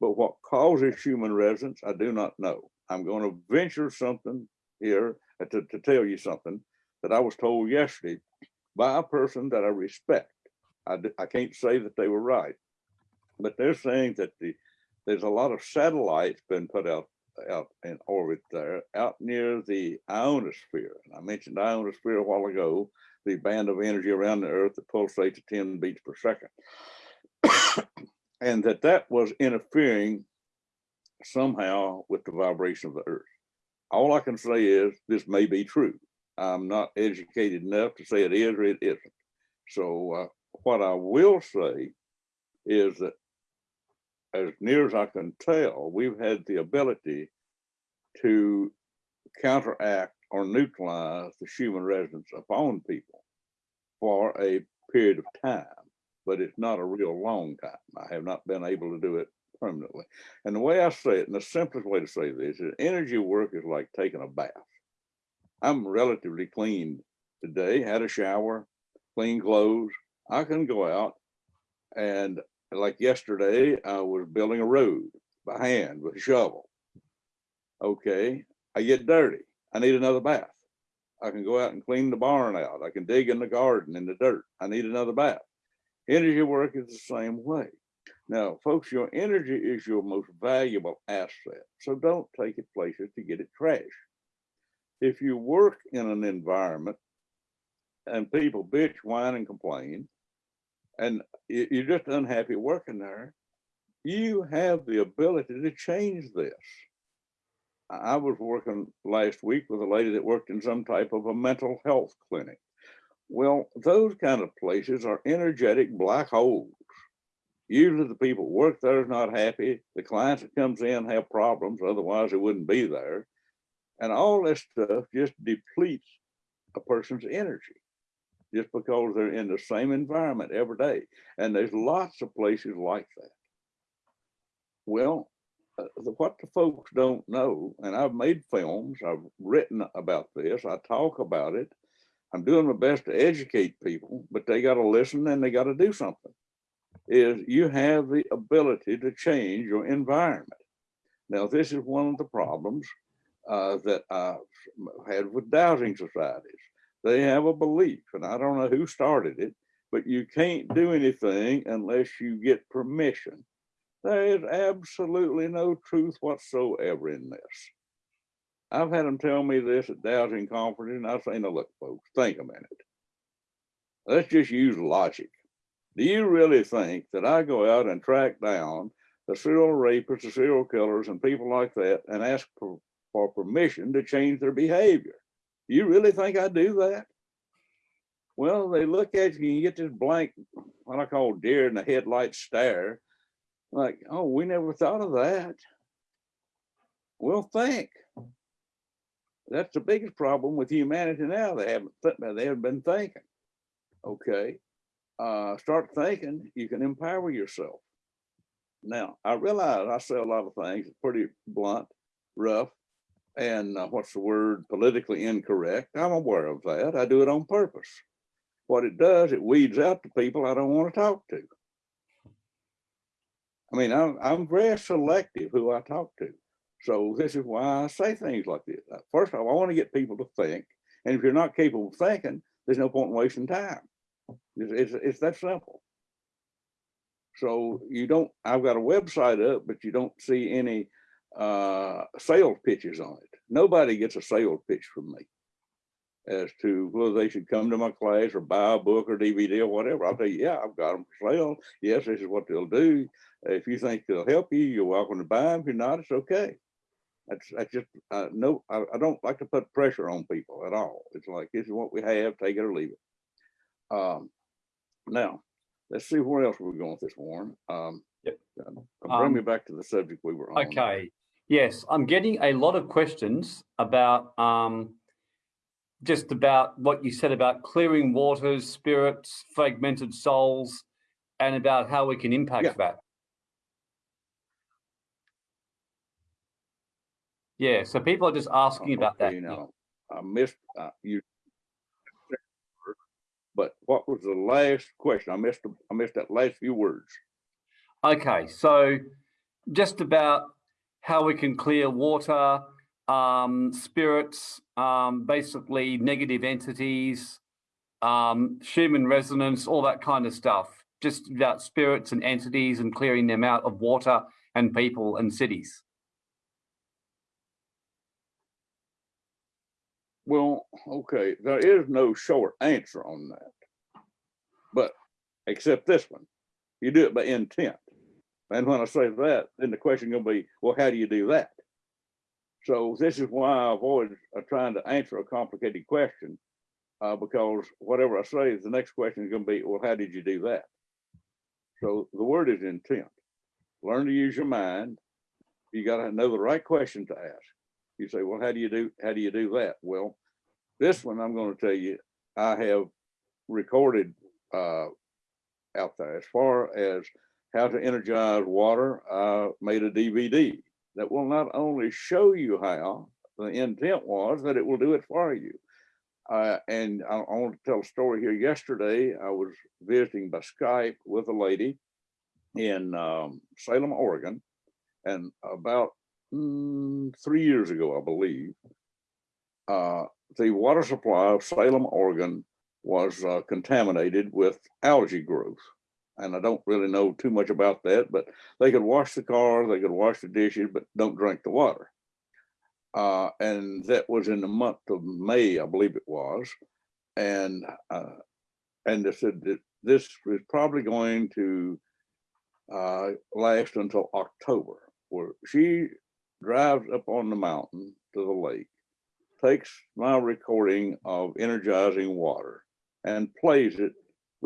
but what causes Schumann resonance, I do not know. I'm going to venture something here uh, to, to tell you something that I was told yesterday by a person that I respect. I, I can't say that they were right, but they're saying that the there's a lot of satellites been put out out in orbit there, out near the ionosphere. And I mentioned ionosphere a while ago, the band of energy around the Earth that pulsates at 10 beats per second and that that was interfering somehow with the vibration of the earth. All I can say is this may be true. I'm not educated enough to say it is or it isn't. So uh, what I will say is that as near as I can tell, we've had the ability to counteract or neutralize the Schumann resonance upon people for a period of time but it's not a real long time. I have not been able to do it permanently. And the way I say it, and the simplest way to say this is energy work is like taking a bath. I'm relatively clean today, had a shower, clean clothes. I can go out and like yesterday, I was building a road by hand with a shovel. Okay, I get dirty. I need another bath. I can go out and clean the barn out. I can dig in the garden in the dirt. I need another bath. Energy work is the same way. Now, folks, your energy is your most valuable asset. So don't take it places to get it trashed. If you work in an environment and people bitch, whine, and complain, and you're just unhappy working there, you have the ability to change this. I was working last week with a lady that worked in some type of a mental health clinic. Well, those kind of places are energetic black holes. Usually the people work there is not happy. The clients that comes in have problems, otherwise they wouldn't be there. And all this stuff just depletes a person's energy. just because they're in the same environment every day. And there's lots of places like that. Well, what the folks don't know, and I've made films, I've written about this, I talk about it. I'm doing my best to educate people, but they gotta listen and they gotta do something. Is you have the ability to change your environment. Now, this is one of the problems uh, that I've had with dowsing societies. They have a belief, and I don't know who started it, but you can't do anything unless you get permission. There is absolutely no truth whatsoever in this. I've had them tell me this at dowsing conferences, and I say, no, look, folks, think a minute. Let's just use logic. Do you really think that I go out and track down the serial rapists, the serial killers, and people like that, and ask for, for permission to change their behavior? Do you really think I do that? Well, they look at you and you get this blank, what I call deer in the headlight stare. Like, oh, we never thought of that. Well, think. That's the biggest problem with humanity now. They haven't, th- they haven't been thinking. Okay. Uh, start thinking, you can empower yourself. Now, I realize I say a lot of things, pretty blunt, rough, and uh, what's the word, politically incorrect. I'm aware of that. I do it on purpose. What it does, it weeds out the people I don't want to talk to. I mean, I'm, I'm very selective who I talk to. So this is why I say things like this. Uh, First of all, I want to get people to think. And if you're not capable of thinking, there's no point in wasting time. It's, it's, it's that simple. So you don't, I've got a website up, but you don't see any uh, sales pitches on it. Nobody gets a sales pitch from me as to whether they should come to my class or buy a book or DVD or whatever. I'll tell you, yeah, I've got them for sale. Yes, this is what they'll do. If you think they'll help you, you're welcome to buy them. If you're not, it's okay. That's, that's just, uh, no, I, I don't like to put pressure on people at all. It's like, this is what we have, take it or leave it. Um, now, let's see where else we're going with this, Warren. Um, Yep. uh, Bring me Um, back to the subject we were on. Okay, yes, I'm getting a lot of questions about um, just about what you said about clearing waters, spirits, fragmented souls, and about how we can Yeah. impact that. Yeah, so people are just asking about that. Okay, now, I missed, uh, you. But what was the last question? I missed, the- I missed that last few words. Okay, so just about how we can clear water, um, spirits, um, basically negative entities, um, resonance, all that kind of stuff. Just about spirits and entities and clearing them out of water and people and cities. Well, okay, there is no short answer on that. But, except this one, you do it by intent. And when I say that, then the question gonna be, well, how do you do that? So this is why I avoid uh, trying to answer a complicated question. Uh, because whatever I say, the next question is gonna be, well, how did you do that? So the word is intent. Learn to use your mind. You gotta know the right question to ask. You say, well, how do you do, how do you do that? Well, this one, I'm gonna tell you, I have recorded uh out there as far as how to energize water. I made a DVD that will not only show you how, the intent was that it will do it for you. Uh, and I, I want to tell a story here. Yesterday, I was visiting by Skype with a lady in um, Salem, Oregon. And about mm, three years ago, I believe, uh, the water supply of Salem, Oregon was uh, contaminated with algae growth. And I don't really know too much about that, but they could wash the car, they could wash the dishes, but don't drink the water. Uh, and that was in the month of May, I believe it was. And uh, and they said that this was probably going to uh, last until October, where she drives up on the mountain to the lake, takes my recording of energizing water and plays it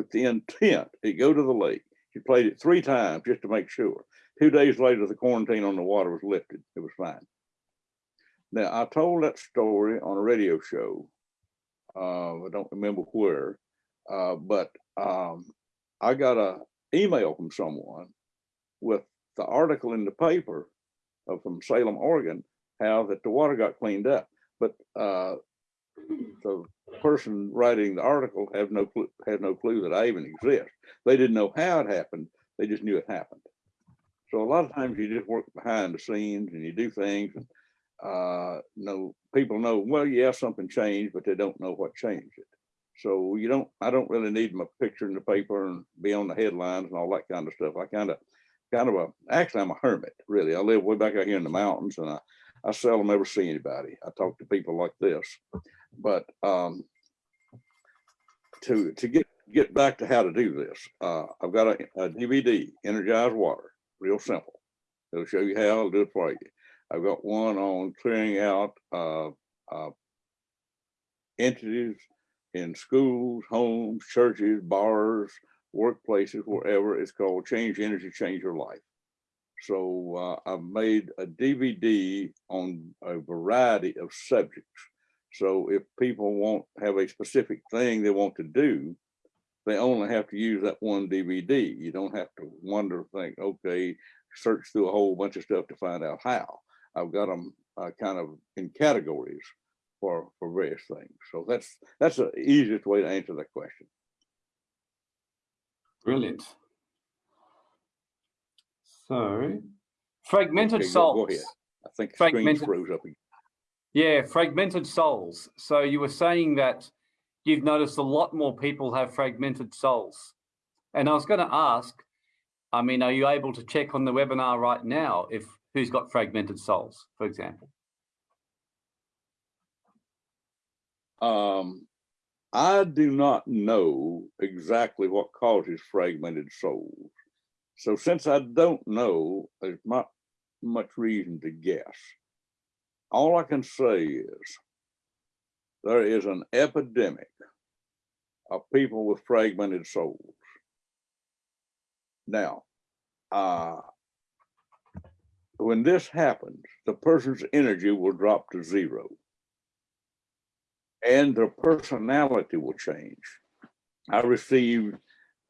with the intent to go to the lake. She played it three times just to make sure. Two days later, the quarantine on the water was lifted. It was fine. Now, I told that story on a radio show. Uh, I don't remember where, Uh, but, um, I got a email from someone with the article in the paper from Salem, Oregon, how that the water got cleaned up. But, uh, the person writing the article have no clue, had no clue that I even exist. They didn't know how it happened. They just knew it happened. So a lot of times you just work behind the scenes and you do things and, uh, no, people know, well, yeah, something changed, but they don't know what changed it. So you don't, I don't really need my picture in the paper and be on the headlines and all that kind of stuff. I kind of, kind of a, actually, I'm a hermit, really. I live way back out here in the mountains and I, I seldom ever see anybody. I talk to people like this. But um, to to get get back to how to do this, uh, I've got a, a DVD, Energized Water, real simple. It'll show you how. I'll do it for you. I've got one on clearing out uh, uh, entities in schools, homes, churches, bars, workplaces, wherever. It's called Change Energy, Change Your Life. So uh, I've made a DVD on a variety of subjects. So if people want have a specific thing they want to do, they only have to use that one DVD. You don't have to wonder, think, okay, search through a whole bunch of stuff to find out how. I've got them uh, kind of in categories for for various things. So that's that's the easiest way to answer that question. Brilliant. So, fragmented Okay, go- go ahead. I think the screen Fragmented- froze up. again. Yeah, fragmented souls. So you were saying that you've noticed a lot more people have fragmented souls. And I was going to ask, I mean, are you able to check on the webinar right now if who's got fragmented souls, for example? Um, I do not know exactly what causes fragmented souls. So since I don't know, there's not much reason to guess. All I can say is there is an epidemic of people with fragmented souls. Now, uh, when this happens, the person's energy will drop to zero and their personality will change. I received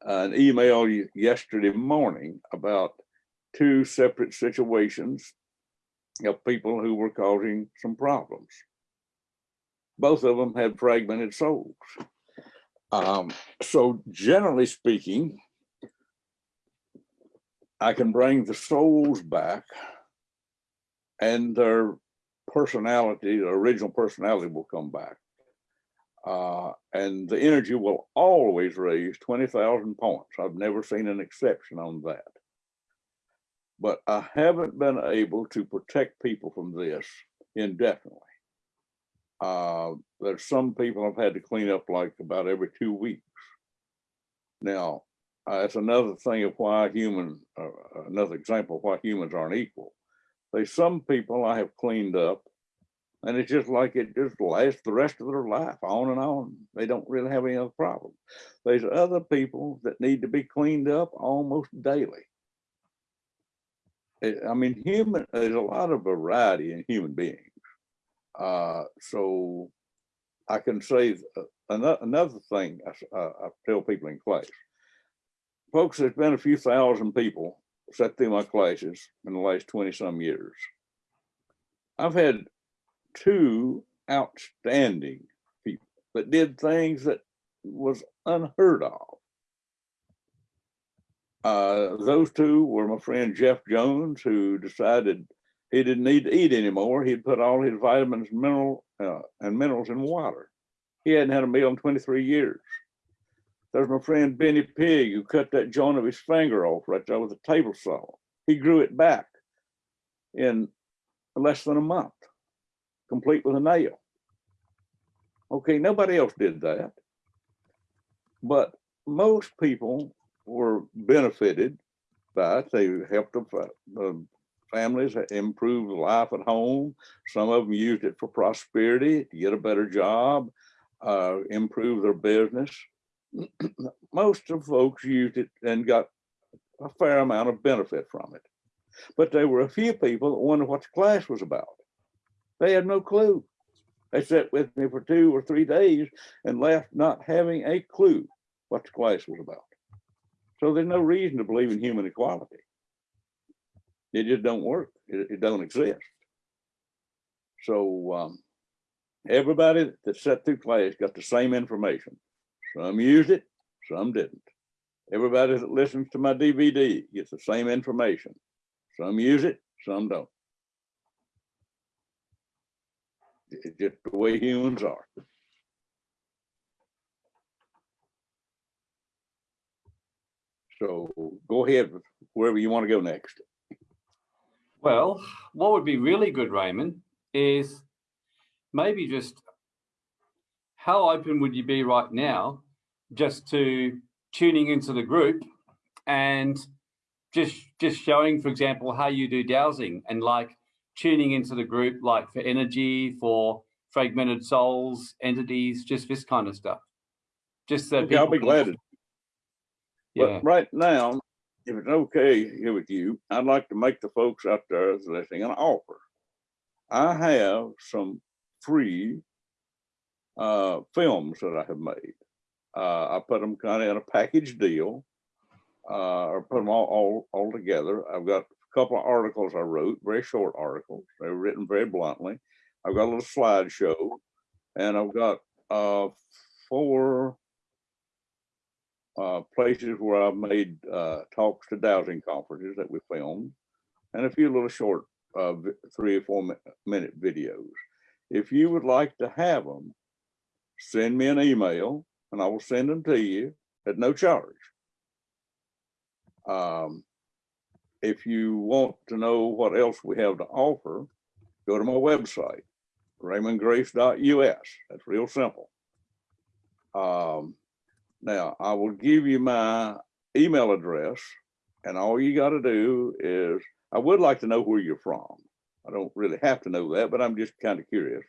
an email yesterday morning about two separate situations of people who were causing some problems. Both of them had fragmented souls. Um, so generally speaking, I can bring the souls back and their personality, the original personality will come back. Uh, and the energy will always raise 20,000 points. I've never seen an exception on that. But I haven't been able to protect people from this indefinitely. Uh, there's some people I've had to clean up like about every two weeks. Now, uh, that's another thing of why human, uh, another example of why humans aren't equal. There's some people I have cleaned up and it's just like it just lasts the rest of their life on and on. They don't really have any other problems. There's other people that need to be cleaned up almost daily. I mean, human, there's a lot of variety in human beings. Uh, so I can say another, another thing I, uh, I tell people in class. Folks, there's been a few thousand people sat through my classes in the last 20 some years. I've had two outstanding people that did things that was unheard of. Uh, those two were my friend Jeff Jones, who decided he didn't need to eat anymore. He'd put all his vitamins, mineral, uh, and minerals in water. He hadn't had a meal in 23 years. There's my friend Benny Pig, who cut that joint of his finger off right there with a table saw. He grew it back in less than a month complete with a nail. Okay, nobody else did that. But most people were benefited by it. They helped the, the families improve life at home. Some of them used it for prosperity, to get a better job, uh, improve their business. most of folks used it and got a fair amount of benefit from it. But there were a few people that wondered what the class was about. They had no clue. They sat with me for two or three days and left not having a clue what the class was about. So there's no reason to believe in human equality. It just don't work. It, it don't exist. So um, everybody that sat through class got the same information. Some used it, some didn't. Everybody that listens to my DVD gets the same information. Some use it, some don't. It's just the way humans are. So go ahead wherever you want to go next. Well, what would be really good, Raymond, is maybe just how open would you be right now just to tuning into the group and just just showing, for example, how you do dowsing and like tuning into the group, like for energy, for fragmented souls, entities, just this kind of stuff. Just so Okay, I'll people be glad Yeah, But right now, if it's okay here with you, I'd like to make the folks out there listening an offer. I have some free uh, films that I have made. Uh, I put them kind of in a package deal, uh, or put them all, all, all together. I've got a couple of articles I wrote, very short articles. They were written very bluntly. I've got a little slideshow, and I've got uh, four uh, places where I've made uh, talks to dowsing conferences that we filmed, and a few little short uh, three or four minute videos. If you would like to have them, send me an email and I will send them to you at no charge. Um, if you want to know what else we have to offer, go to my website, raymondgrace.us. That's real simple. Um, now, I will give you my email address, and all you got to do is, I would like to know where you're from. I don't really have to know that, but I'm just kind of curious.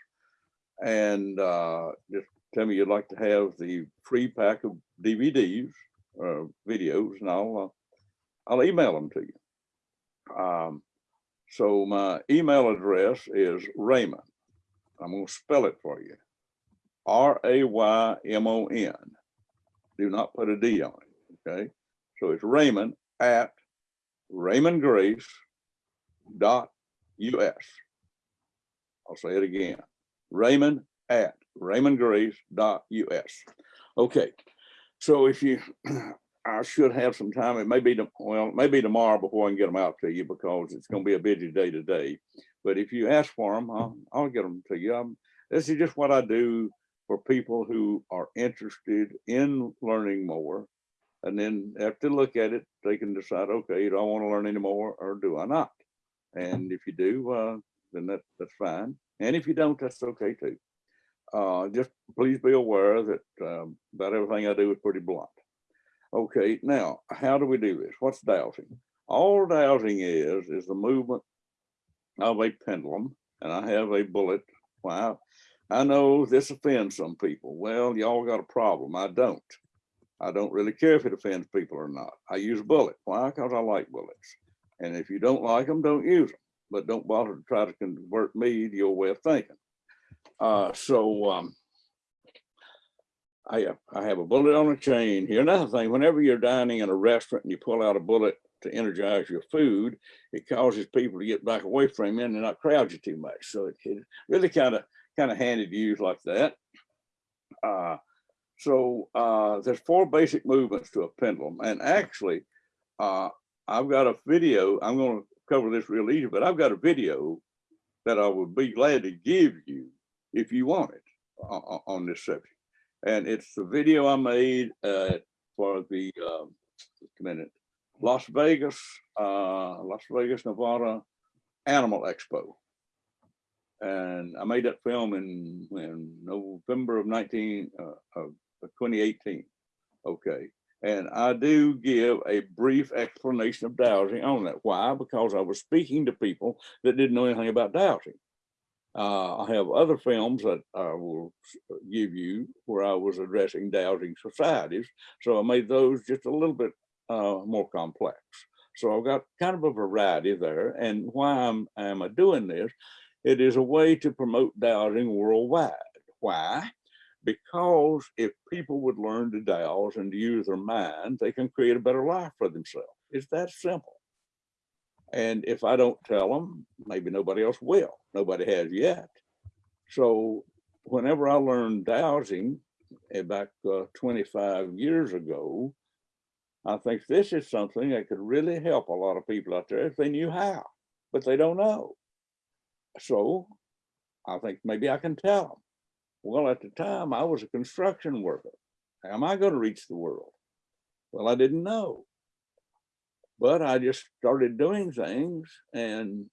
And uh, just tell me you'd like to have the free pack of DVDs, uh, videos, and I'll uh, I'll email them to you. Um, so my email address is Raymon. I'm going to spell it for you. R A Y M O N do not put a D on it, okay? So it's Raymon at raymondgrace dot US. I'll say it again, Raymon at raymondgrace dot US. Okay, so if you, I should have some time, it may be, well, maybe tomorrow before I can get them out to you because it's gonna be a busy day today. But if you ask for them, I'll, I'll get them to you. Um, This is just what I do for people who are interested in learning more. And then after look at it, they can decide, okay, do I want to learn any more or do I not? And if you do, uh, then that, that's fine. And if you don't, that's okay too. Uh, just please be aware that um, about everything I do is pretty blunt. Okay, now, how do we do this? What's dowsing? All dowsing is, is the movement of a pendulum, and I have a bullet. Wow, I know this offends some people. Well, y'all got a problem. I don't. I don't really care if it offends people or not. I use a bullet. Why? Because I like bullets. And if you don't like them, don't use them. But don't bother to try to convert me to your way of thinking. Uh, so um, I I have a bullet on a chain here. Another thing, whenever you're dining in a restaurant and you pull out a bullet to energize your food, it causes people to get back away from you and not crowd you too much. So it, it really kind of kind of handy to use like that. Uh, so uh, there's four basic movements to a pendulum, and actually, uh, I've got a video. I'm going to cover this real easy, but I've got a video that I would be glad to give you if you want it on, on this subject. And it's the video I made uh, for the um, minute Las Vegas, uh, Las Vegas, Nevada Animal Expo. And I made that film in, in November of 19 uh, of of 2018. Okay. And I do give a brief explanation of dowsing on that. Why? Because I was speaking to people that didn't know anything about dowsing. Uh, I have other films that I will give you where I was addressing dowsing societies. So I made those just a little bit uh, more complex. So I've got kind of a variety there. And why I'm, am I doing this? It is a way to promote dowsing worldwide. Why? Because if people would learn to dowse and to use their mind, they can create a better life for themselves. It's that simple. And if I don't tell them, maybe nobody else will. Nobody has yet. So whenever I learned dowsing eh, back uh, 25 years ago, I think this is something that could really help a lot of people out there if they knew how, but they don't know. So I think maybe I can tell them. Well, at the time I was a construction worker. Am I going to reach the world? Well, I didn't know. But I just started doing things and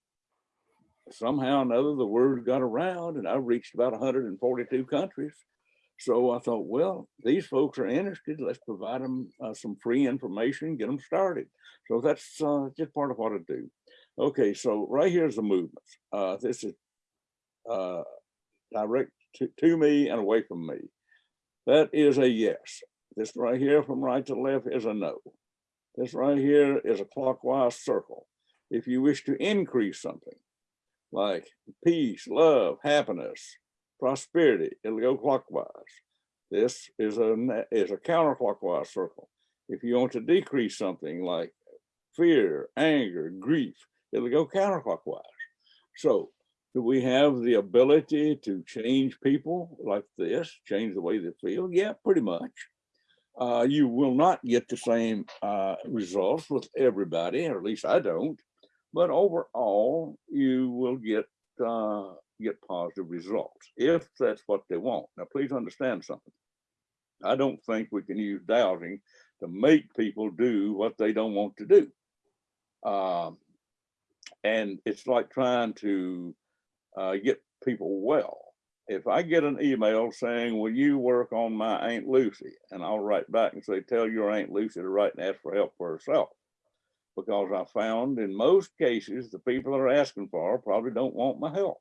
somehow or another the word got around and I reached about 142 countries. So I thought, well, these folks are interested. Let's provide them uh, some free information, get them started. So that's uh, just part of what I do. Okay, so right here's the movements. Uh, this is uh, direct to, to me and away from me. That is a yes. This right here from right to left is a no. This right here is a clockwise circle. If you wish to increase something like peace, love, happiness, prosperity, it'll go clockwise. This is a is a counterclockwise circle. If you want to decrease something like fear, anger, grief, it'll go counterclockwise. So do we have the ability to change people like this, change the way they feel? Yeah, pretty much. Uh, you will not get the same uh, results with everybody, or at least I don't. But overall, you will get uh, get positive results if that's what they want. Now, please understand something. I don't think we can use dowsing to make people do what they don't want to do. Um, and it's like trying to uh, get people well. If I get an email saying, will you work on my Aunt Lucy? And I'll write back and say, tell your Aunt Lucy to write and ask for help for herself. Because I found in most cases, the people that are asking for probably don't want my help.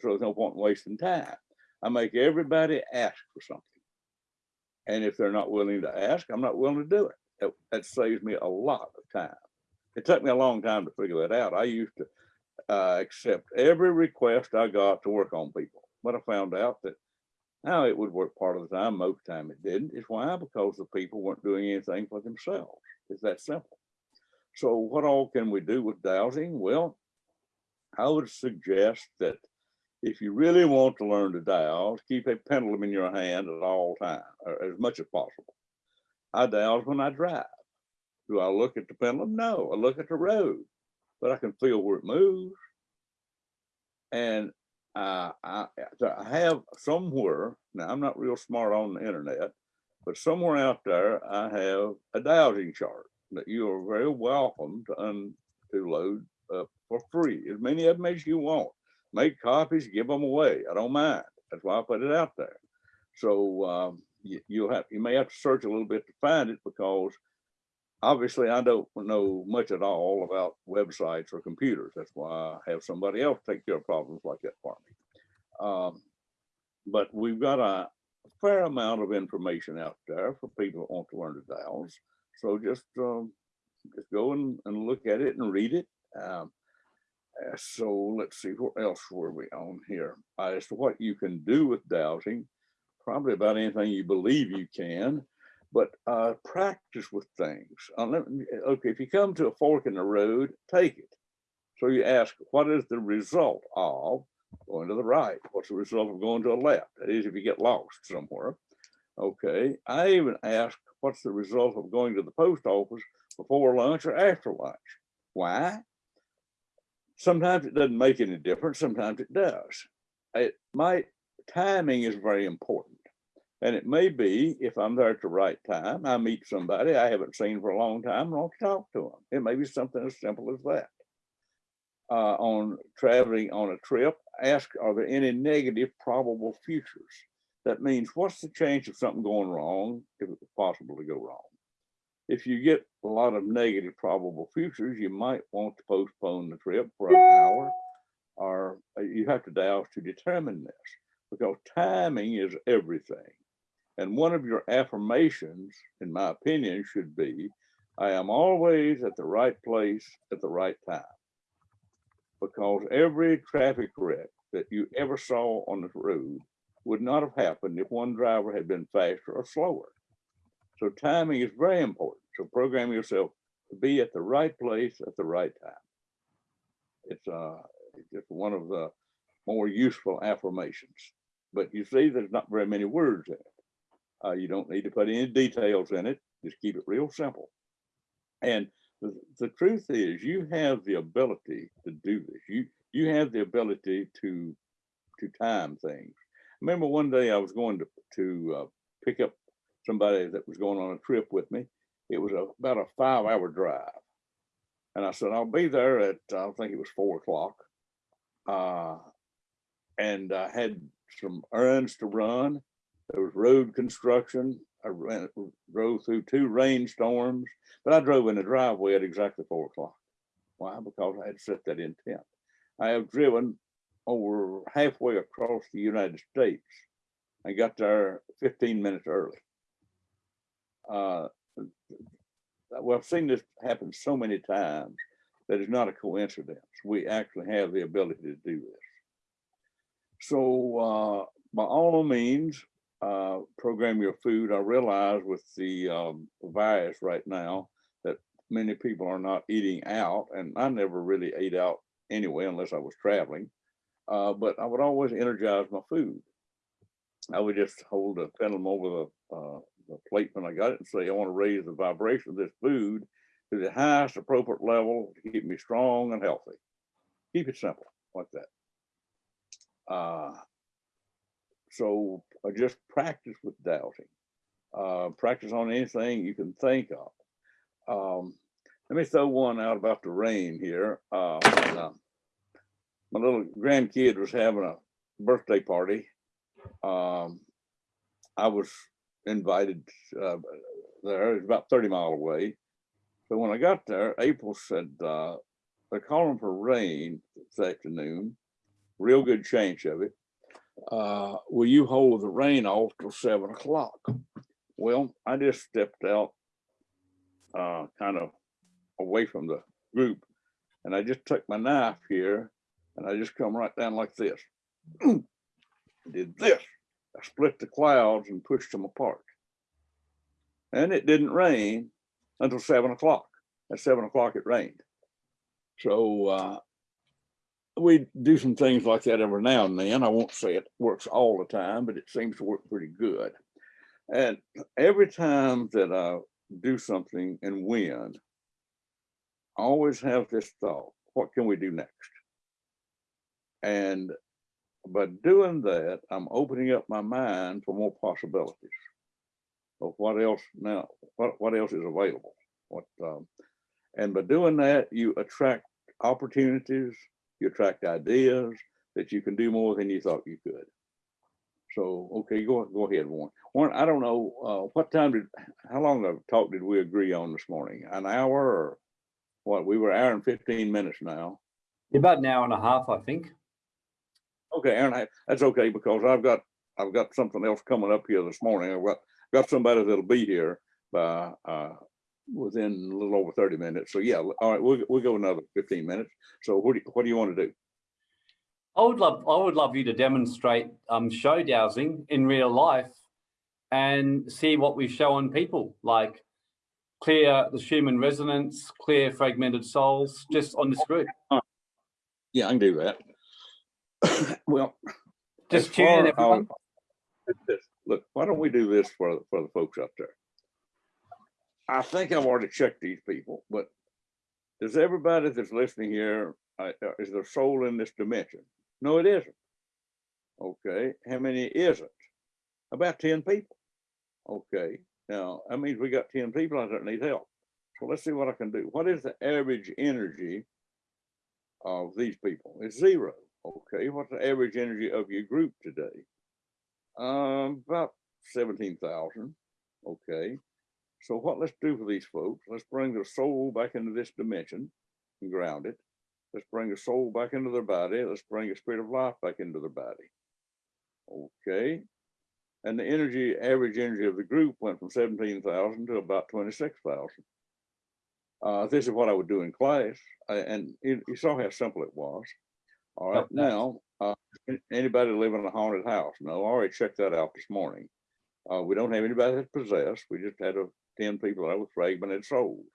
So there's no point in wasting time. I make everybody ask for something. And if they're not willing to ask, I'm not willing to do it. That saves me a lot of time. It took me a long time to figure that out. I used to uh, accept every request I got to work on people. But I found out that now it would work part of the time, most time it didn't. It's why? Because the people weren't doing anything for themselves. It's that simple. So what all can we do with dowsing? Well, I would suggest that if you really want to learn to dowse, keep a pendulum in your hand at all times, or as much as possible. I dowse when I drive. Do I look at the pendulum? No, I look at the road, but I can feel where it moves. And uh, I, I have somewhere, now I'm not real smart on the internet, but somewhere out there, I have a dowsing chart that you are very welcome to, un, to load uh, for free, as many of them as you want. Make copies, give them away. I don't mind. That's why I put it out there. So um, you, you'll have, you may have to search a little bit to find it because obviously I don't know much at all about websites or computers. That's why I have somebody else take care of problems like that for me. Um, but we've got a fair amount of information out there for people who want to learn to dowse. So just um, just go and, and look at it and read it. Um, uh, so let's see, what else were we on here? As to what you can do with dowsing, probably about anything you believe you can, but uh, practice with things. Uh, okay, if you come to a fork in the road, take it. So you ask, what is the result of going to the right? What's the result of going to the left? That is, if you get lost somewhere. Okay, I even ask, what's the result of going to the post office before lunch or after lunch? Why? Sometimes it doesn't make any difference, sometimes it does. It timing is very important. And it may be if I'm there at the right time, I meet somebody I haven't seen for a long time, and want to talk to them. It may be something as simple as that. Uh, on traveling on a trip, ask, are there any negative probable futures? That means what's the chance of something going wrong if it's possible to go wrong? If you get a lot of negative probable futures, you might want to postpone the trip for an hour or uh, you have to dowse to determine this because timing is everything. And one of your affirmations, in my opinion, should be, I am always at the right place at the right time. Because every traffic wreck that you ever saw on the road would not have happened if one driver had been faster or slower. So timing is very important. So program yourself to be at the right place at the right time. It's uh, just one of the more useful affirmations. But you see, there's not very many words in it. Uh, you don't need to put any details in it. Just keep it real simple. And the, the truth is, you have the ability to do this. You you have the ability to to time things. I Remember one day I was going to to uh, pick up somebody that was going on a trip with me. It was a, about a five hour drive. And I said, I'll be there at, I think it was four o'clock. Uh, and I had some errands to run. There was road construction. I ran, drove through two rainstorms, but I drove in the driveway at exactly four o'clock. Why? Because I had set that intent. I have driven over halfway across the United States and got there 15 minutes early. Uh, well, I've seen this happen so many times that it's not a coincidence. We actually have the ability to do this. So uh, by all means, uh, program your food. I realize with the um, virus right now that many people are not eating out, and I never really ate out anyway unless I was traveling. Uh, but I would always energize my food. I would just hold a pendulum over the, uh, the plate when I got it and say, I want to raise the vibration of this food to the highest appropriate level to keep me strong and healthy. Keep it simple like that. Uh, so I just practice with dowsing. Uh, practice on anything you can think of. Um, let me throw one out about the rain here. Uh, and, uh, my little grandkid was having a birthday party. Um, I was invited uh, there. It's about 30 mile away. So when I got there, April said, uh, they're calling for rain this afternoon. Real good chance of it. Uh, will you hold the rain off till seven o'clock? Well, I just stepped out uh, kind of away from the group and I just took my knife here and I just come right down like this. Did this. I split the clouds and pushed them apart. And it didn't rain until seven o'clock. At seven o'clock, it rained. So uh, we do some things like that every now and then. I won't say it works all the time, but it seems to work pretty good. And every time that I do something and win, I always have this thought, what can we do next? And by doing that, I'm opening up my mind for more possibilities of what else now, what, what else is available. What, um, and by doing that, you attract opportunities, you attract ideas that you can do more than you thought you could. So, okay, go, go ahead, Warren. Warren, I don't know, uh, what time did, how long of talk did we agree on this morning? An hour or what? We were hour and 15 minutes now. About an hour and a half, I think. Okay, Aaron, that's okay because I've got, I've got something else coming up here this morning. I've got, got somebody that'll be here by, uh, within a little over thirty minutes. So yeah, all right, we'll, we'll go another fifteen minutes. So what do, you- what do you want to do? I would love, I would love you to demonstrate um, show dowsing in real life and see what we show on people, like clear the Schumann resonance, clear fragmented souls, just on this group. Yeah, I can do that. Well. Just tune in, everyone. I'll- Look, why don't we do this for, for the folks up there? I think I've already checked these people, but does everybody that's listening here, uh, uh, is there soul in this dimension? No, it isn't. Okay, how many is it? About ten people. Okay, now, that means we got ten people out there that need help. So let's see what I can do. What is the average energy of these people? It's zero. Okay, what's the average energy of your group today? Um, about seventeen thousand. Okay, so what let's do for these folks? Let's bring their soul back into this dimension and ground it. Let's bring the soul back into their body. Let's bring the spirit of life back into their body. Okay, and the energy, average energy of the group went from seventeen thousand to about twenty-six thousand. Uh, this is what I would do in class, uh, and you, you saw how simple it was. All right, now, uh, anybody live in a haunted house? No, I already checked that out this morning. Uh, we don't have anybody that's possessed. We just had a ten people that was fragmented souls.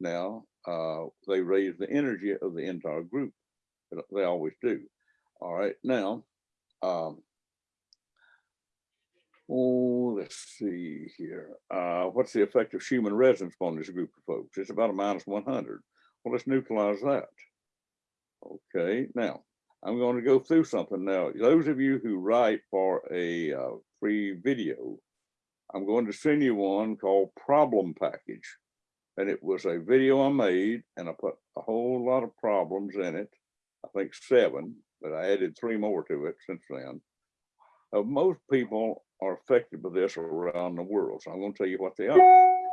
Now, uh, they raise the energy of the entire group. They- always do. All right, now, um, oh, let's see here. Uh, what's the effect of Schumann resonance on this group of folks? It's about a minus one hundred. Well, let's neutralize that. Okay, now, I'm going to go through something now. Those of you who write for a uh, free video, I'm going to send you one called Problem Package. And it was a video I made and I put a whole lot of problems in it. I think seven, but I added three more to it since then. Uh, most people are affected by this around the world. So I'm going to tell you what they are.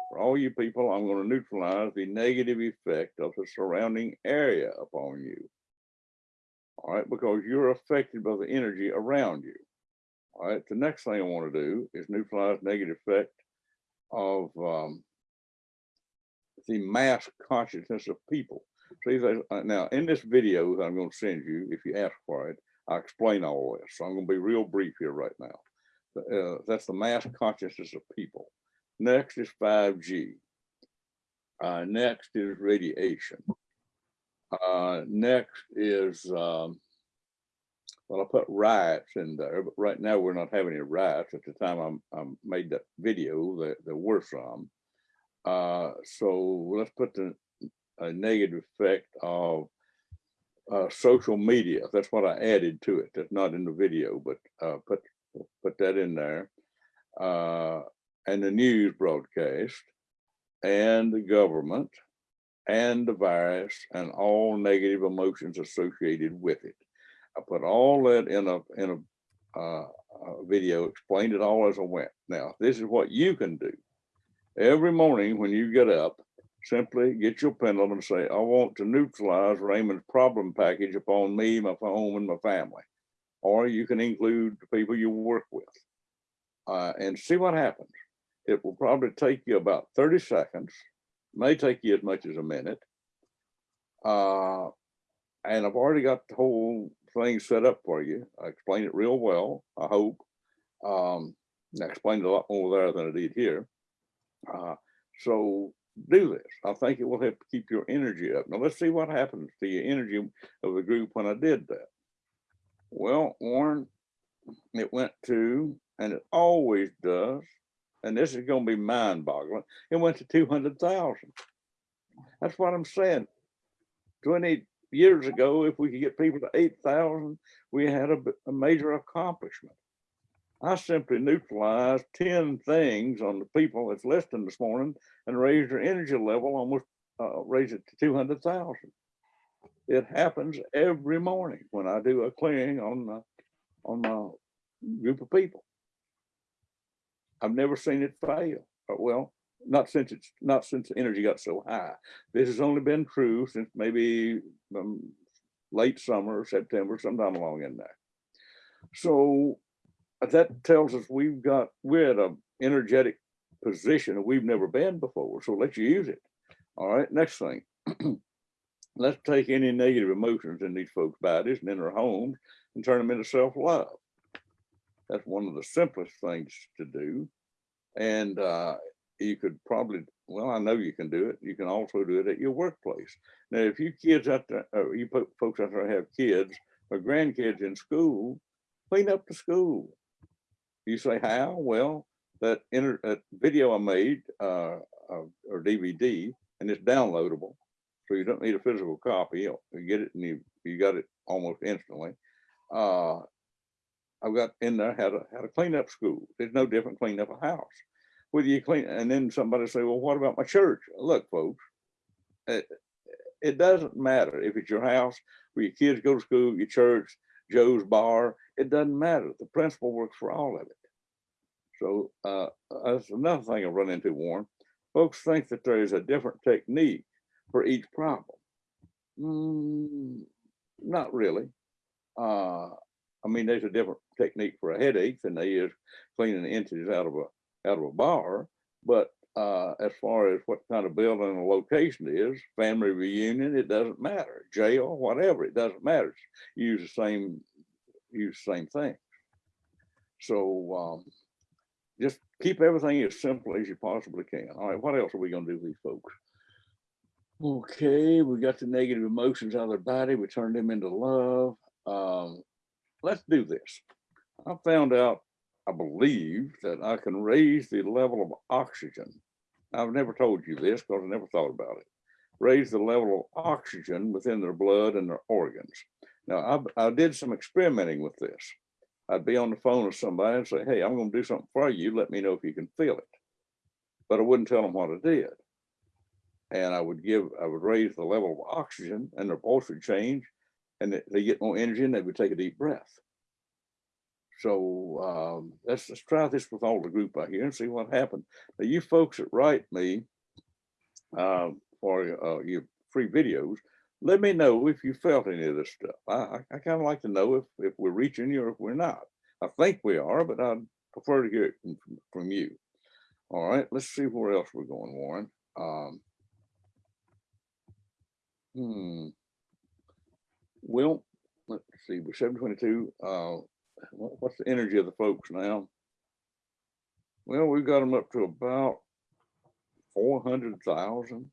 For all you people, I'm going to neutralize the negative effect of the surrounding area upon you. All right, because you're affected by the energy around you. All right, the next thing I want to do is neutralize negative effect of um, the mass consciousness of people. See, uh, now in this video that I'm going to send you, if you ask for it, I explain all this. So I'm going to be real brief here right now. Uh, that's the mass consciousness of people. Next is 5G. Uh, next is radiation. Uh, next is, um, well, I put riots in there, but right now we're not having any riots. At the time I'm, I made that video, there, there were some. Uh, so let's put the a negative effect of uh, social media. That's what I added to it. That's not in the video, but uh, put put that in there. Uh, and the news broadcast, and the government, and the virus, and all negative emotions associated with it. I put all that in a in a, uh, a video, explained it all as I went. Now, this is what you can do. Every morning when you get up, simply get your pendulum and say, I want to neutralize Raymond's problem package upon me, my home, and my family. Or you can include the people you work with uh, and see what happens. It will probably take you about 30 seconds, may take you as much as a minute. Uh, and I've already got the whole thing set up for you. I explained it real well, I hope. Um, I explained a lot more there than I did here. Uh, so do this. I think it will help keep your energy up. Now let's see what happens to your energy of the group when I did that. Well, Warren, it went to, and it always does, and this is going to be mind boggling. It went to 200,000. That's what I'm saying. 20 years ago, if we could get people to 8,000, we had a major accomplishment. I simply neutralized 10 things on the people that's listening this morning and raised their energy level almost, uh, raise it to 200,000. It happens every morning when I do a clearing on, the on my group of people. I've never seen it fail. Uh, Well, not since it's, not since energy got so high. This has only been true since maybe um, late summer, September, sometime along in there. So uh, that tells us we've got, we're at an energetic position we've never been before. So let's use it. All right, next thing. Let's take any negative emotions in these folks' bodies and in their homes and turn them into self-love. That's one of the simplest things to do. And uh, you could probably, well, I know you can do it. You can also do it at your workplace. Now, if you kids out there, or you folks out there have kids or grandkids in school, clean up the school. You say how? Well, that inter, that video I made uh, uh, or DVD, and it's downloadable, so you don't need a physical copy. You you get it and you you got it almost instantly. Uh, I've got in there how to how to clean up school. There's no different cleaning up a house. Whether you clean, and then somebody say, well, what about my church? Look, folks, it, it doesn't matter if it's your house, where your kids go to school, your church, Joe's bar. It doesn't matter. The principle works for all of it. So uh, that's another thing I run into, Warren. Folks think that there is a different technique for each problem. Mm, not really. Uh, I mean, there's a different technique for a headache than there is cleaning the entities out of a out of a bar. But uh, as far as what kind of building or location is, family reunion, it doesn't matter. Jail, whatever, it doesn't matter. Use the same use the same thing. So um, just keep everything as simple as you possibly can. All right, what else are we gonna do with these folks? Okay, we got the negative emotions out of their body. We turned them into love. Um, let's do this. I found out, I believe that I can raise the level of oxygen. I've never told you this because I never thought about it. Raise the level of oxygen within their blood and their organs. Now, I, I did some experimenting with this. I'd be on the phone with somebody and say, hey, I'm gonna do something for you. Let me know if you can feel it. But I wouldn't tell them what I did. And I would give, I would raise the level of oxygen and their pulse would change and they get more energy and they would take a deep breath. So um, let's, let's try this with all the group out here and see what happens. Now, you folks that write me uh, for uh, your free videos, let me know if you felt any of this stuff. I, I, kind of like to know if, if we're reaching you or if we're not. I think we are, but I'd prefer to hear it from, from you. All right, let's see where else we're going, Warren. Um, hmm. Well, let's see, we're seven twenty-two. Uh, what- what's the energy of the folks now? Well, we've got them up to about four hundred thousand.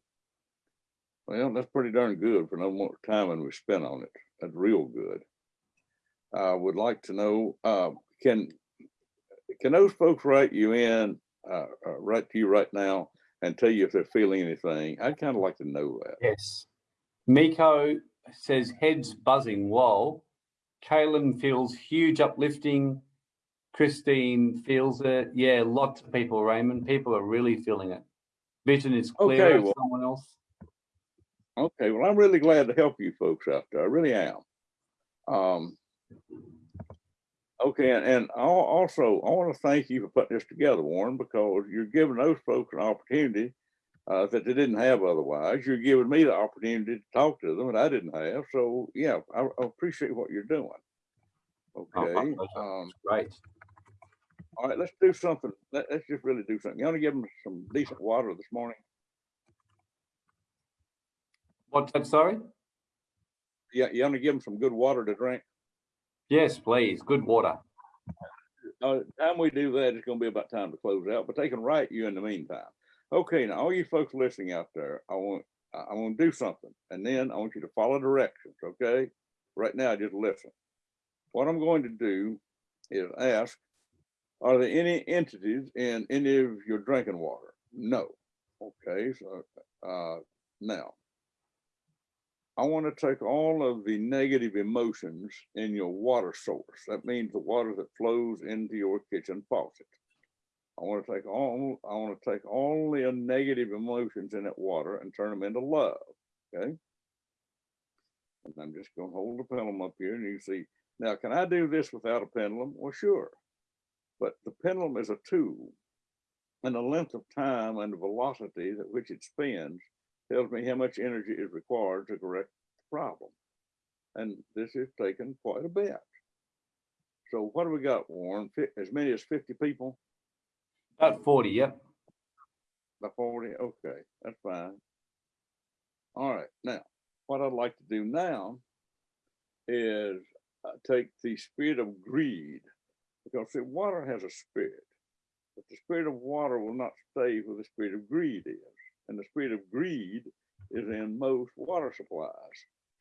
Well, that's pretty darn good for no more time than we spent on it. That's real good. I would like to know, uh, can, can those folks write you in, uh, uh, write to you right now and tell you if they're feeling anything? I'd kind of like to know that. Yes. Miko says heads buzzing. Whoa. Kaylin feels huge uplifting. Christine feels it. Yeah, lots of people, Raymond. People are really feeling it. Vision is clear. Okay, well- Someone else. Okay, well, I'm really glad to help you folks out there. I really am. Um, okay, and, and I'll also, I want to thank you for putting this together, Warren, because you're giving those folks an opportunity uh, that they didn't have otherwise. You're giving me the opportunity to talk to them and I didn't have. So yeah, I, I appreciate what you're doing. Oh, Okay, um, Great. all right, let's do something. Let, us just really do something. You want to give them some decent water this morning? What's that? Sorry? Yeah, you want to give them some good water to drink? Yes, please. Good water. Uh, time we do that, it's gonna be about time to close out, but they can write you in the meantime. Okay, now all you folks listening out there, I want, I want to do something, and then I want you to follow directions, okay? Right now, just listen. What I'm going to do is ask, are there any entities in any of your drinking water? No. Okay, so, uh, now. I want to take all of the negative emotions in your water source. That means the water that flows into your kitchen faucet. I want to take all, I want to take all the negative emotions in that water and turn them into love, okay? And I'm just gonna hold the pendulum up here and you see, now, can I do this without a pendulum? Well, sure. But the pendulum is a tool and the length of time and the velocity at which it spins tells me how much energy is required to correct the problem. And this is taking quite a bit. So what do we got, Warren? As many as fifty people? About 40, yep. About forty, okay, that's fine. All right, now, what I'd like to do now is uh, take the spirit of greed. Because see, water has a spirit, but the spirit of water will not stay where the spirit of greed is. And the spirit of greed is in most water supplies.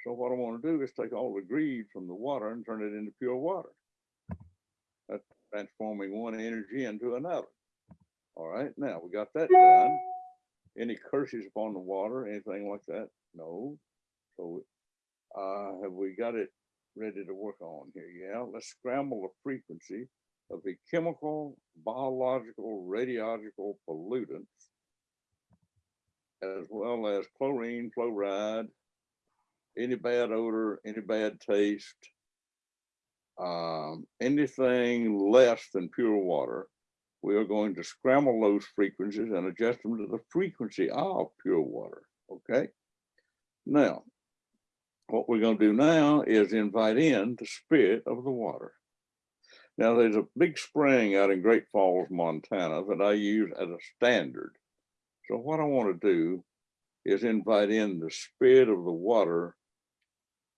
So what I want to do is take all the greed from the water and turn it into pure water. That's transforming one energy into another. All right, now we got that done. Any curses upon the water, anything like that? No. So, uh, have we got it ready to work on here? Yeah, let's scramble the frequency of the chemical, biological, radiological pollutants, as well as chlorine, fluoride, any bad odor, any bad taste, um, anything less than pure water we are going to scramble those frequencies and adjust them to the frequency of pure water, okay? Now, what we're gonna do now is invite in the spirit of the water. Now, there's a big spring out in Great Falls, Montana that I use as a standard. So what I wanna do is invite in the spirit of the water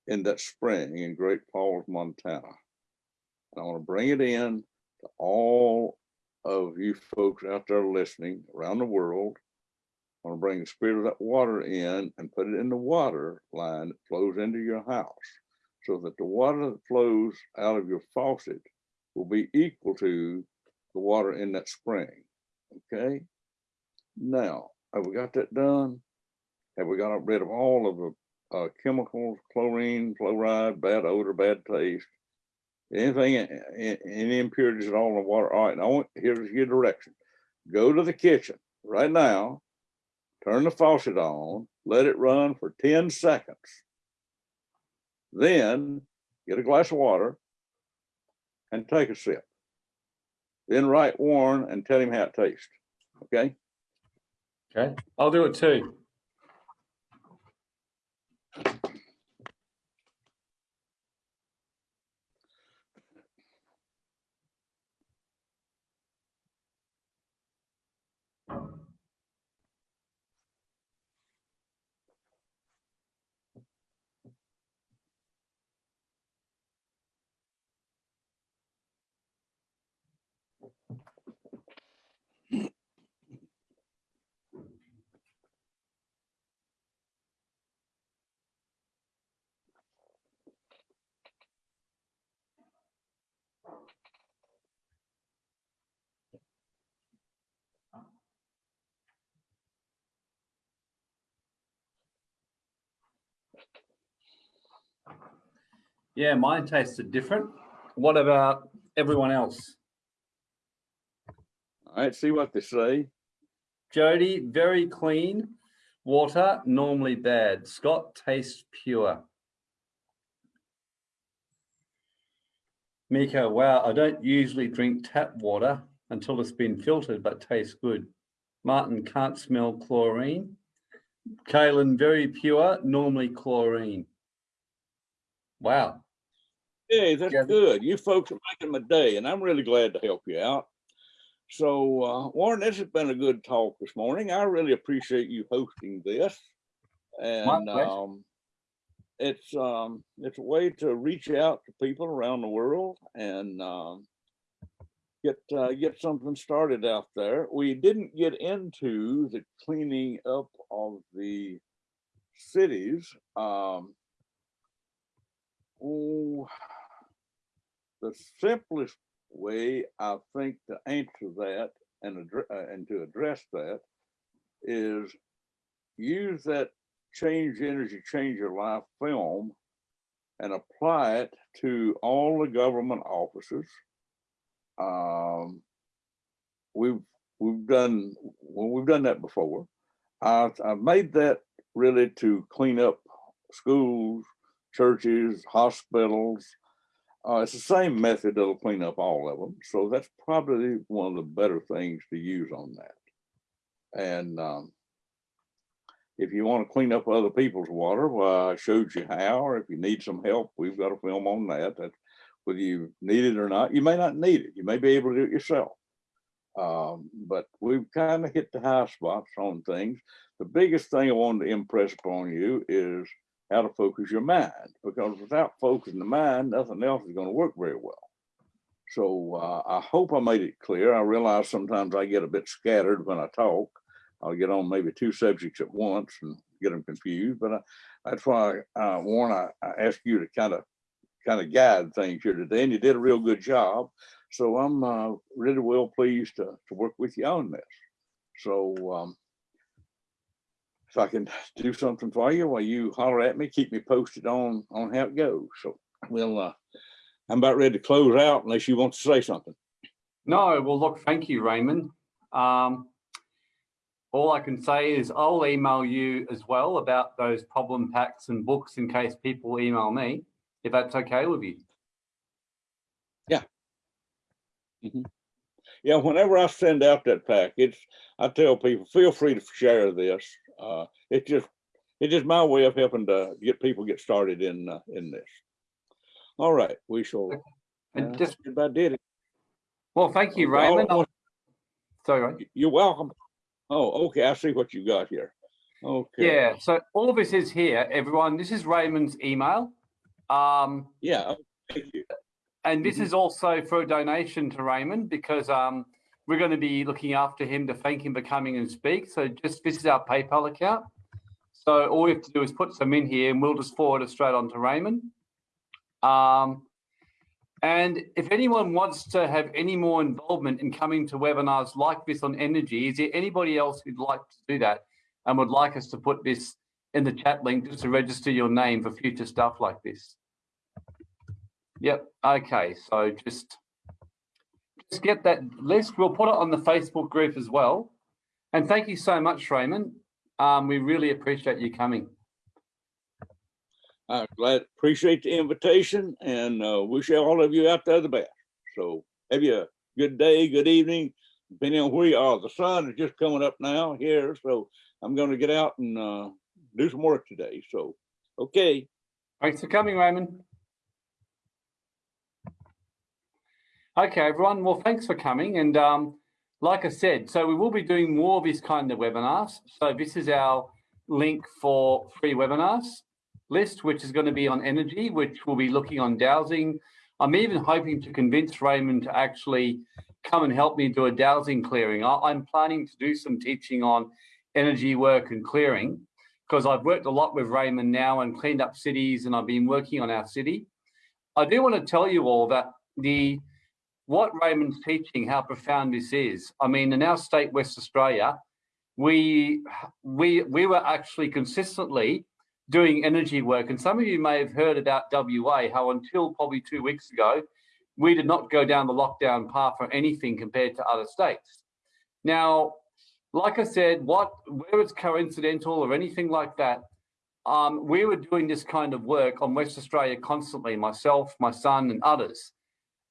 in that spring in Great Falls, Montana. I want to bring it in to all of you folks out there listening around the world. I want to bring the spirit of that water in and put it in the water line that flows into your house. So that the water that flows out of your faucet will be equal to the water in that spring. Okay? Now, have we got that done? Have we got rid of all of the uh, chemicals, chlorine, fluoride, bad odor, bad taste? Anything, any impurities at all in the water? All right, now here's your direction. Go to the kitchen right now, turn the faucet on, let it run for ten seconds. Then get a glass of water and take a sip. Then write Warren and tell him how it tastes, okay? Okay, I'll do it too. Yeah, mine tasted different. What about everyone else? All right, see what they say. Jody, very clean. Water, normally bad. Scott, tastes pure. Mika, wow, I don't usually drink tap water until it's been filtered, but tastes good. Martin, can't smell chlorine. Kaylin, very pure, normally chlorine. Wow. Hey, that's Yeah. good. You folks are making my day and I'm really glad to help you out. So uh, Warren, this has been a good talk this morning. I really appreciate you hosting this. And um, it's um, it's a way to reach out to people around the world and um, get uh, get something started out there. We didn't get into the cleaning up of the cities. Um, oh, the simplest way I think to answer that and uh, and to address that is use that change energy, change your life film and apply it to all the government offices. Um, we've we've done well, we've done that before. I I made that really to clean up schools, churches, hospitals. Uh, it's the same method that'll clean up all of them. So that's probably one of the better things to use on that. And um, if you want to clean up other people's water, well, I showed you how, or if you need some help, we've got a film on that. That whether you need it or not, you may not need it. You may be able to do it yourself. Um, but we've kind of hit the high spots on things. The biggest thing I wanted to impress upon you is how to focus your mind, because without focusing the mind, nothing else is going to work very well. So uh, I hope I made it clear. I realize sometimes I get a bit scattered when I talk. I'll get on maybe two subjects at once and get them confused. But I, that's why, uh, Warren, I, I asked you to kind of kind of guide things here today, and you did a real good job. So I'm uh, really well pleased to, to work with you on this. So um, if I can do something for you while you holler at me, keep me posted on on how it goes. So we'll uh, I'm about ready to close out unless you want to say something. No, well, look, thank you, Raymond. Um, all I can say is I'll email you as well about those problem packs and books in case people email me, if that's okay with you. Yeah, Yeah, whenever I send out that package, I tell people feel free to share this. Uh, it's just it's just my way of helping to get people get started in uh, in this. All right, we shall. And uh, just, about did it. well, thank you, Raymond. all- Sorry, Ray. You're welcome. Oh, okay. I see what you got here. Okay. Yeah, so all this is here, everyone. This is Raymond's email. Um, Yeah. oh, Thank you. and this Mhm. is also for a donation to Raymond because um, we're going to be looking after him to thank him for coming and speak. So just this is our PayPal account. So all we have to do is put some in here and we'll just forward it straight on to Raymond. Um, and if anyone wants to have any more involvement in coming to webinars like this on energy, is there anybody else who'd like to do that and would like us to put this in the chat link just to register your name for future stuff like this? Yep. Okay. So just just get that list. We'll put it on the Facebook group as well. And thank you so much, Raymon. Um, we really appreciate you coming. I'm glad, appreciate the invitation and uh, wish all of you out there the best. So have you a good day, good evening, depending on where you are. The sun is just coming up now here, so I'm going to get out and uh, do some work today. So, okay. Thanks for coming, Raymon. Okay, everyone. Well, thanks for coming. And um, like I said, so we will be doing more of this kind of webinars. So this is our link for free webinars list, which is going to be on energy, which will be looking on dowsing. I'm even hoping to convince Raymon to actually come and help me do a dowsing clearing. I, I'm planning to do some teaching on energy work and clearing because I've worked a lot with Raymon now and cleaned up cities and I've been working on our city. I do want to tell you all that the what Raymon's teaching, how profound this is. I mean, in our state, West Australia, we we we were actually consistently doing energy work. And some of you may have heard about WA, how until probably two weeks ago, we did not go down the lockdown path for anything compared to other states. Now, like I said, what where it's coincidental or anything like that, um, we were doing this kind of work on West Australia constantly, myself, my son, and others.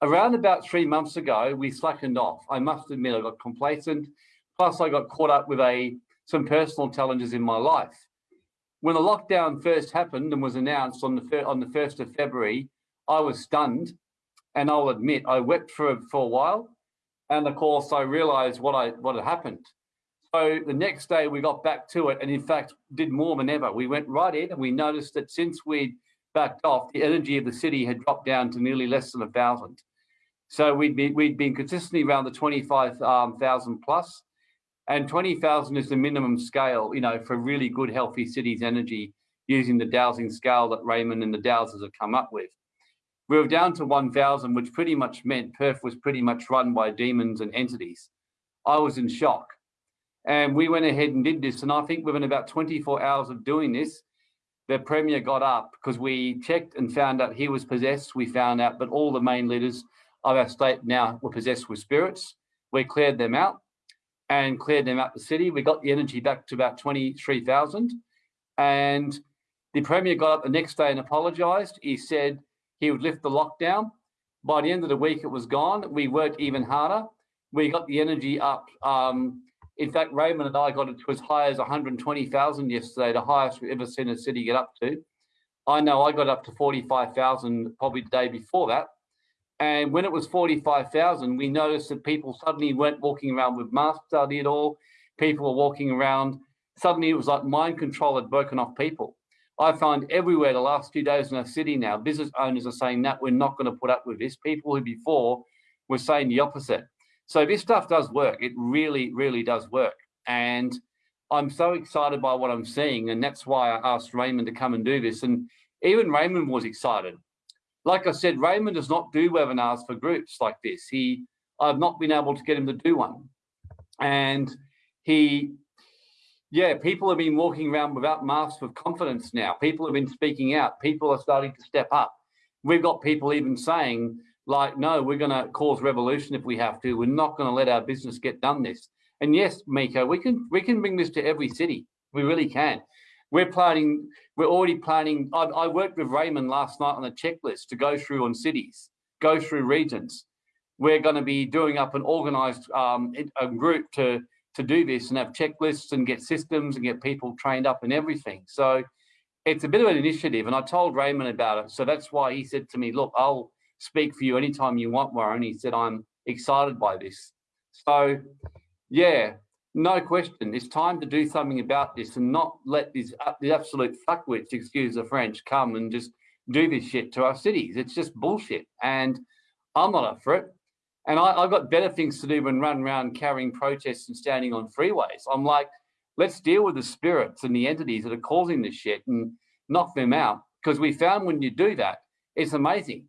Around about three months ago, we slackened off. I must admit, I got complacent. Plus, I got caught up with a some personal challenges in my life. When the lockdown first happened and was announced on the on the first of February, I was stunned, and I'll admit I wept for for a while, and of course I realised what I what had happened. So the next day we got back to it, and in fact did more than ever. We went right in, and we noticed that since we'd backed off, the energy of the city had dropped down to nearly less than a thousand. So we'd been we'd been consistently around the 25,000 um, plus, and 20,000 is the minimum scale, you know, for really good, healthy cities energy using the dowsing scale that Raymon and the dowsers have come up with. We were down to 1,000, which pretty much meant Perth was pretty much run by demons and entities. I was in shock. And we went ahead and did this. And I think within about 24 hours of doing this, the Premier got up because we checked and found out he was possessed. We found out that all the main leaders of our state now were possessed with spirits. We cleared them out and cleared them out the city. We got the energy back to about 23,000. And the Premier got up the next day and apologised. He said he would lift the lockdown. By the end of the week, it was gone. We worked even harder. We got the energy up. Um, in fact, Raymon and I got it to as high as 120,000 yesterday, the highest we've ever seen a city get up to. I know I got up to 45,000 probably the day before that. And when it was 45,000, we noticed that people suddenly weren't walking around with masks on at all. People were walking around. Suddenly it was like mind control had broken off people. I find everywhere the last few days in our city now, business owners are saying that we're not going to put up with this. People who before were saying the opposite. So this stuff does work. It really, really does work. And I'm so excited by what I'm seeing. And that's why I asked Raymon to come and do this. And even Raymon was excited like I said, Raymon does not do webinars for groups like this. He, I've not been able to get him to do one. And he, yeah, people have been walking around without masks with confidence now. People have been speaking out. People are starting to step up. We've got people even saying, like, no, we're going to cause revolution if we have to. We're not going to let our business get done this. And yes, Miko, we can we can bring this to every city. We really can. We're planning, we're already planning. I, I, worked with Raymon last night on a checklist to go through on cities, go through regions. We're going to be doing up an organized um, a group to, to do this and have checklists and get systems and get people trained up and everything. So it's a bit of an initiative. And I told Raymon about it. So that's why he said to me, look, I'll speak for you anytime you want, Warren. He said, I'm excited by this. So yeah, no question. It's time to do something about this and not let these uh, the absolute fuckwits, excuse the French, come and just do this shit to our cities. It's just bullshit. And I'm not up for it. And I, I've got better things to do than run around carrying protests and standing on freeways. I'm like, let's deal with the spirits and the entities that are causing this shit and knock them out. Because we found when you do that, it's amazing.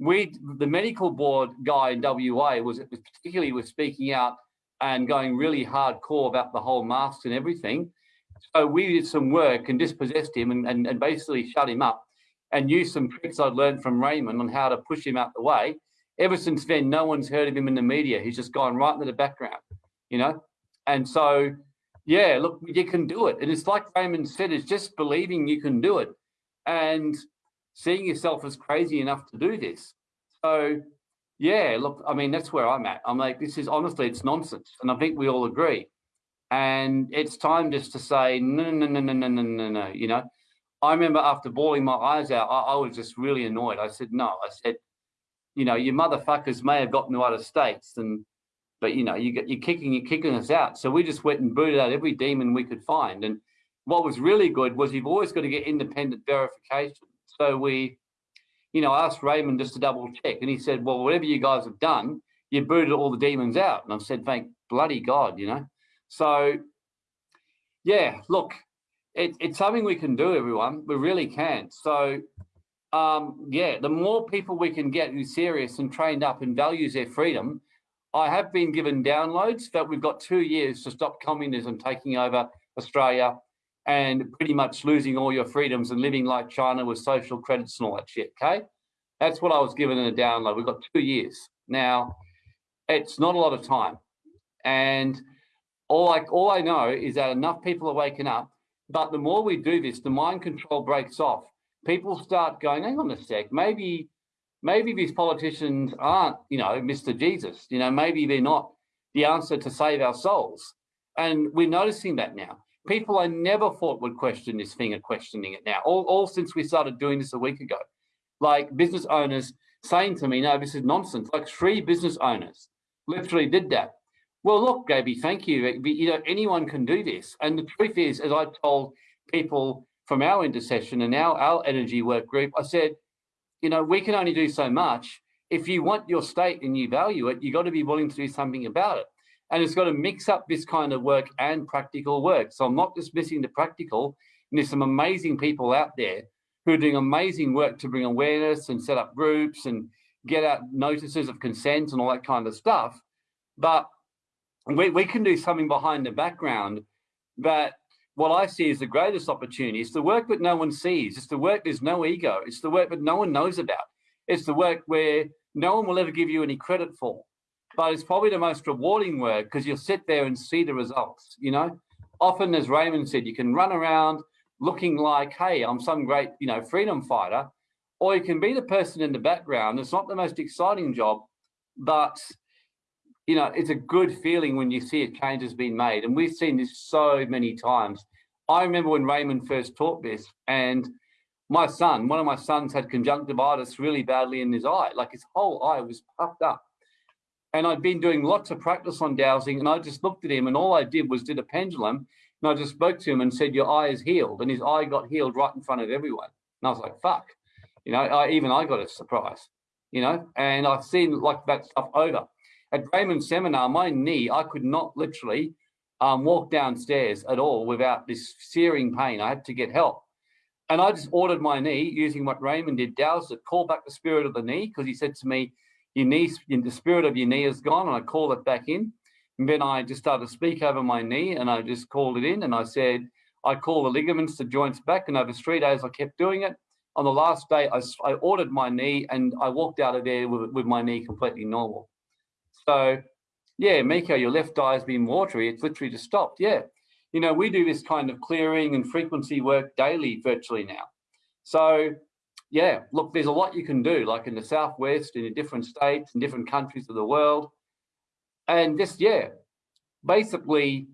We, the medical board guy in WA was particularly was speaking out and going really hardcore about the whole masks and everything. So we did some work and dispossessed him and, and, and basically shut him up and used some tricks I'd learned from Raymon on how to push him out the way. Ever since then, no one's heard of him in the media. He's just gone right into the background, you know? And so, yeah, look, you can do it. And it's like Raymon said, it's just believing you can do it and seeing yourself as crazy enough to do this. So, yeah, look, I mean, that's where I'm at. I'm like, this is honestly, it's nonsense. And I think we all agree. And it's time just to say, no, no, no, no, no, no, no, no. You know, I remember after bawling my eyes out, I, I was just really annoyed. I said, no, I said, you know, you motherfuckers may have gotten to other states and, but you know, you get, you're kicking, you're kicking us out. So we just went and booted out every demon we could find. And what was really good was you've always got to get independent verification. So we, you know, asked Raymon just to double check and he said, well, whatever you guys have done, you booted all the demons out. And I said, thank bloody God, you know? So yeah, look, it, it's something we can do, everyone. We really can. So um, yeah, the more people we can get who's serious and trained up and values their freedom, I have been given downloads that we've got two years to stop communism taking over Australia and pretty much losing all your freedoms and living like China with social credits and all that shit, okay? That's what I was given in a download. We've got two years. Now, it's not a lot of time. And all I, all I know is that enough people are waking up, but the more we do this, the mind control breaks off people start going, hang on a sec, maybe, maybe these politicians aren't, you know, Mr. Jesus, you know, maybe they're not the answer to save our souls. And we're noticing that now. People I never thought would question this thing are questioning it now, all, all since we started doing this a week ago. Like business owners saying to me, no, this is nonsense. Like three business owners literally did that. Well, look, Gaby, thank you. You know, anyone can do this. And the truth is, as I told people from our intercession and our, our energy work group, I said, you know, we can only do so much. If you want your state and you value it, you've got to be willing to do something about it. And it's got to mix up this kind of work and practical work. So I'm not dismissing the practical. And there's some amazing people out there who are doing amazing work to bring awareness and set up groups and get out notices of consent and all that kind of stuff. But we, we can do something behind the background that what I see is the greatest opportunity. It's the work that no one sees. It's the work there's no ego. It's the work that no one knows about. It's the work where no one will ever give you any credit for. But it's probably the most rewarding work because you'll sit there and see the results, you know? Often, as Raymon said, you can run around looking like, hey, I'm some great, you know, freedom fighter, or you can be the person in the background. It's not the most exciting job, but you know, it's a good feeling when you see a change has been made. And we've seen this so many times. I remember when Raymon first taught this and my son, one of my sons had conjunctivitis really badly in his eye, like his whole eye was puffed up. And I'd been doing lots of practice on dowsing and I just looked at him and all I did was did a pendulum and I just spoke to him and said, your eye is healed. And his eye got healed right in front of everyone. And I was like, fuck, you know, I, even I got a surprise, you know, and I've seen like that stuff over. At Raymon's seminar, my knee, I could not literally um, walk downstairs at all without this searing pain. I had to get help. And I just ordered my knee using what Raymon did, dowsed it, called back the spirit of the knee, because he said to me, knee, the spirit of your knee is gone. And I called it back in. And then I just started to speak over my knee and I just called it in and I said, I call the ligaments, the joints back. And over three days, I kept doing it. On the last day, I, I ordered my knee and I walked out of there with, with my knee completely normal. So yeah, Miko, your left eye has been watery. It's literally just stopped. Yeah. You know, we do this kind of clearing and frequency work daily virtually now. So yeah, look, there's a lot you can do, like in the Southwest, in different states, in different countries of the world. And just, yeah, basically,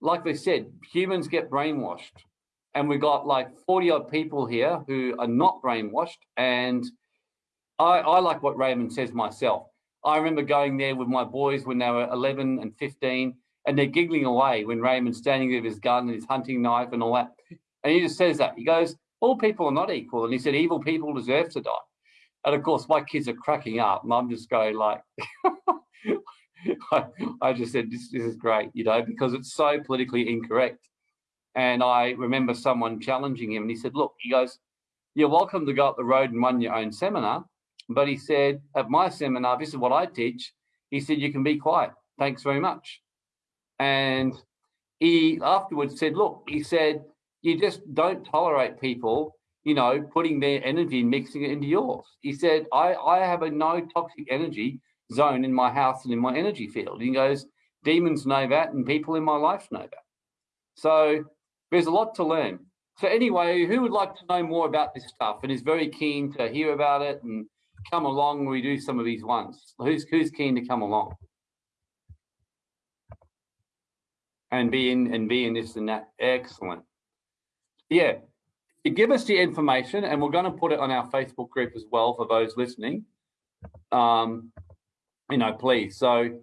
like we said, humans get brainwashed. And we got like 40 odd people here who are not brainwashed. And I, I like what Raymon says myself. I remember going there with my boys when they were 11 and 15, and they're giggling away when Raymon's standing there with his gun and his hunting knife and all that. And he just says that. He goes, all people are not equal. And he said, evil people deserve to die. And of course, my kids are cracking up, and I'm just going like, I, I just said, this, this is great, you know, because it's so politically incorrect. And I remember someone challenging him, and he said, look, he goes, you're welcome to go up the road and run your own seminar. But he said, at my seminar, this is what I teach. He said, you can be quiet. Thanks very much. And he afterwards said, look, he said, you just don't tolerate people, you know, putting their energy and mixing it into yours. He said, I, I have a no toxic energy zone in my house and in my energy field. He goes, demons know that and people in my life know that. So there's a lot to learn. So anyway, who would like to know more about this stuff and is very keen to hear about it and come along when we do some of these ones? Who's, who's keen to come along? And be in and be in this and that. Excellent. Yeah, give us the information and we're going to put it on our Facebook group as well for those listening. Um, you know, please. So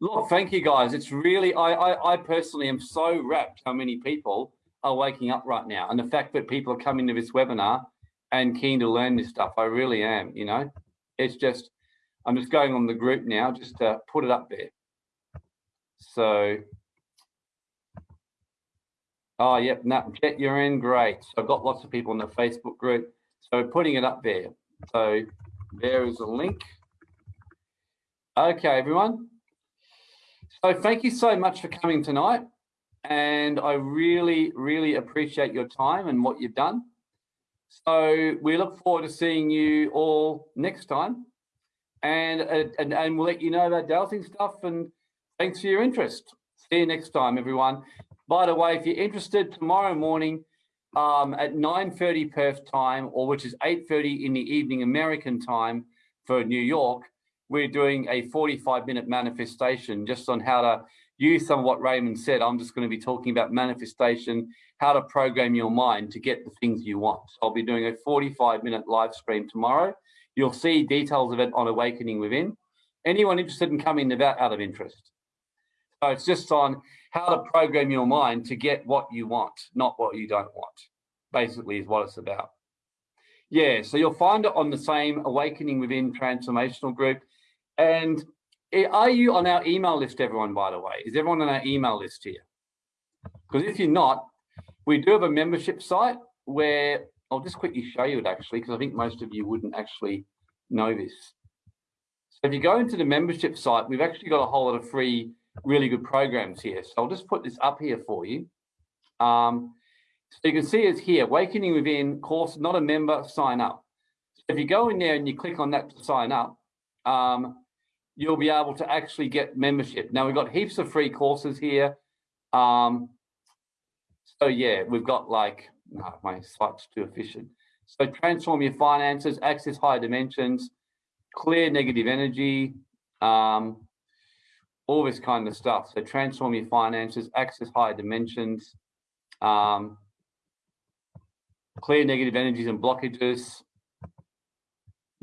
look, thank you guys. It's really, I, I, I personally am so wrapped how many people are waking up right now. And the fact that people are coming to this webinar and keen to learn this stuff, I really am, you know, it's just, I'm just going on the group now just to put it up there. So, oh, yep, no, Jet, you're in, great. So I've got lots of people in the Facebook group. So putting it up there. So there is a link. Okay, everyone. So thank you so much for coming tonight. And I really, really appreciate your time and what you've done. So we look forward to seeing you all next time. And, uh, and, and we'll let you know about dowsing stuff. And thanks for your interest. See you next time, everyone. By the way, if you're interested, tomorrow morning um, at 9.30 Perth time, or which is 8.30 in the evening American time for New York, we're doing a 45 minute manifestation just on how to use some of what Raymon said. I'm just going to be talking about manifestation, how to program your mind to get the things you want. So I'll be doing a 45 minute live stream tomorrow. You'll see details of it on Awakening Within. Anyone interested in coming about out of interest? So it's just on how to program your mind to get what you want, not what you don't want, basically is what it's about. Yeah, so you'll find it on the same Awakening Within transformational group. And are you on our email list, everyone, by the way? Is everyone on our email list here? Because if you're not, we do have a membership site where I'll just quickly show you it actually, because I think most of you wouldn't actually know this. So if you go into the membership site, we've actually got a whole lot of free, really good programs here. So I'll just put this up here for you. Um, so you can see it's here, Awakening Within course, not a member, sign up. So if you go in there and you click on that to sign up, um, you'll be able to actually get membership. Now we've got heaps of free courses here. Um, so yeah, we've got like, no, my site's too efficient. So transform your finances, access higher dimensions, clear negative energy, um, all this kind of stuff. So transform your finances, access higher dimensions, um, clear negative energies and blockages,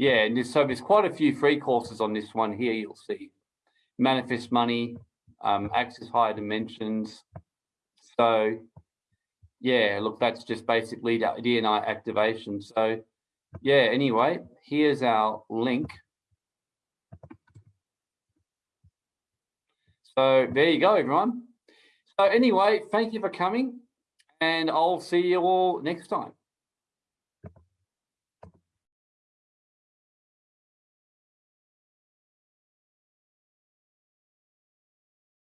yeah, and there's, so there's quite a few free courses on this one here. You'll see manifest money, um, access higher dimensions. So yeah, look, that's just basically DNI activation. So yeah, anyway, here's our link. So there you go, everyone. So anyway, thank you for coming and I'll see you all next time.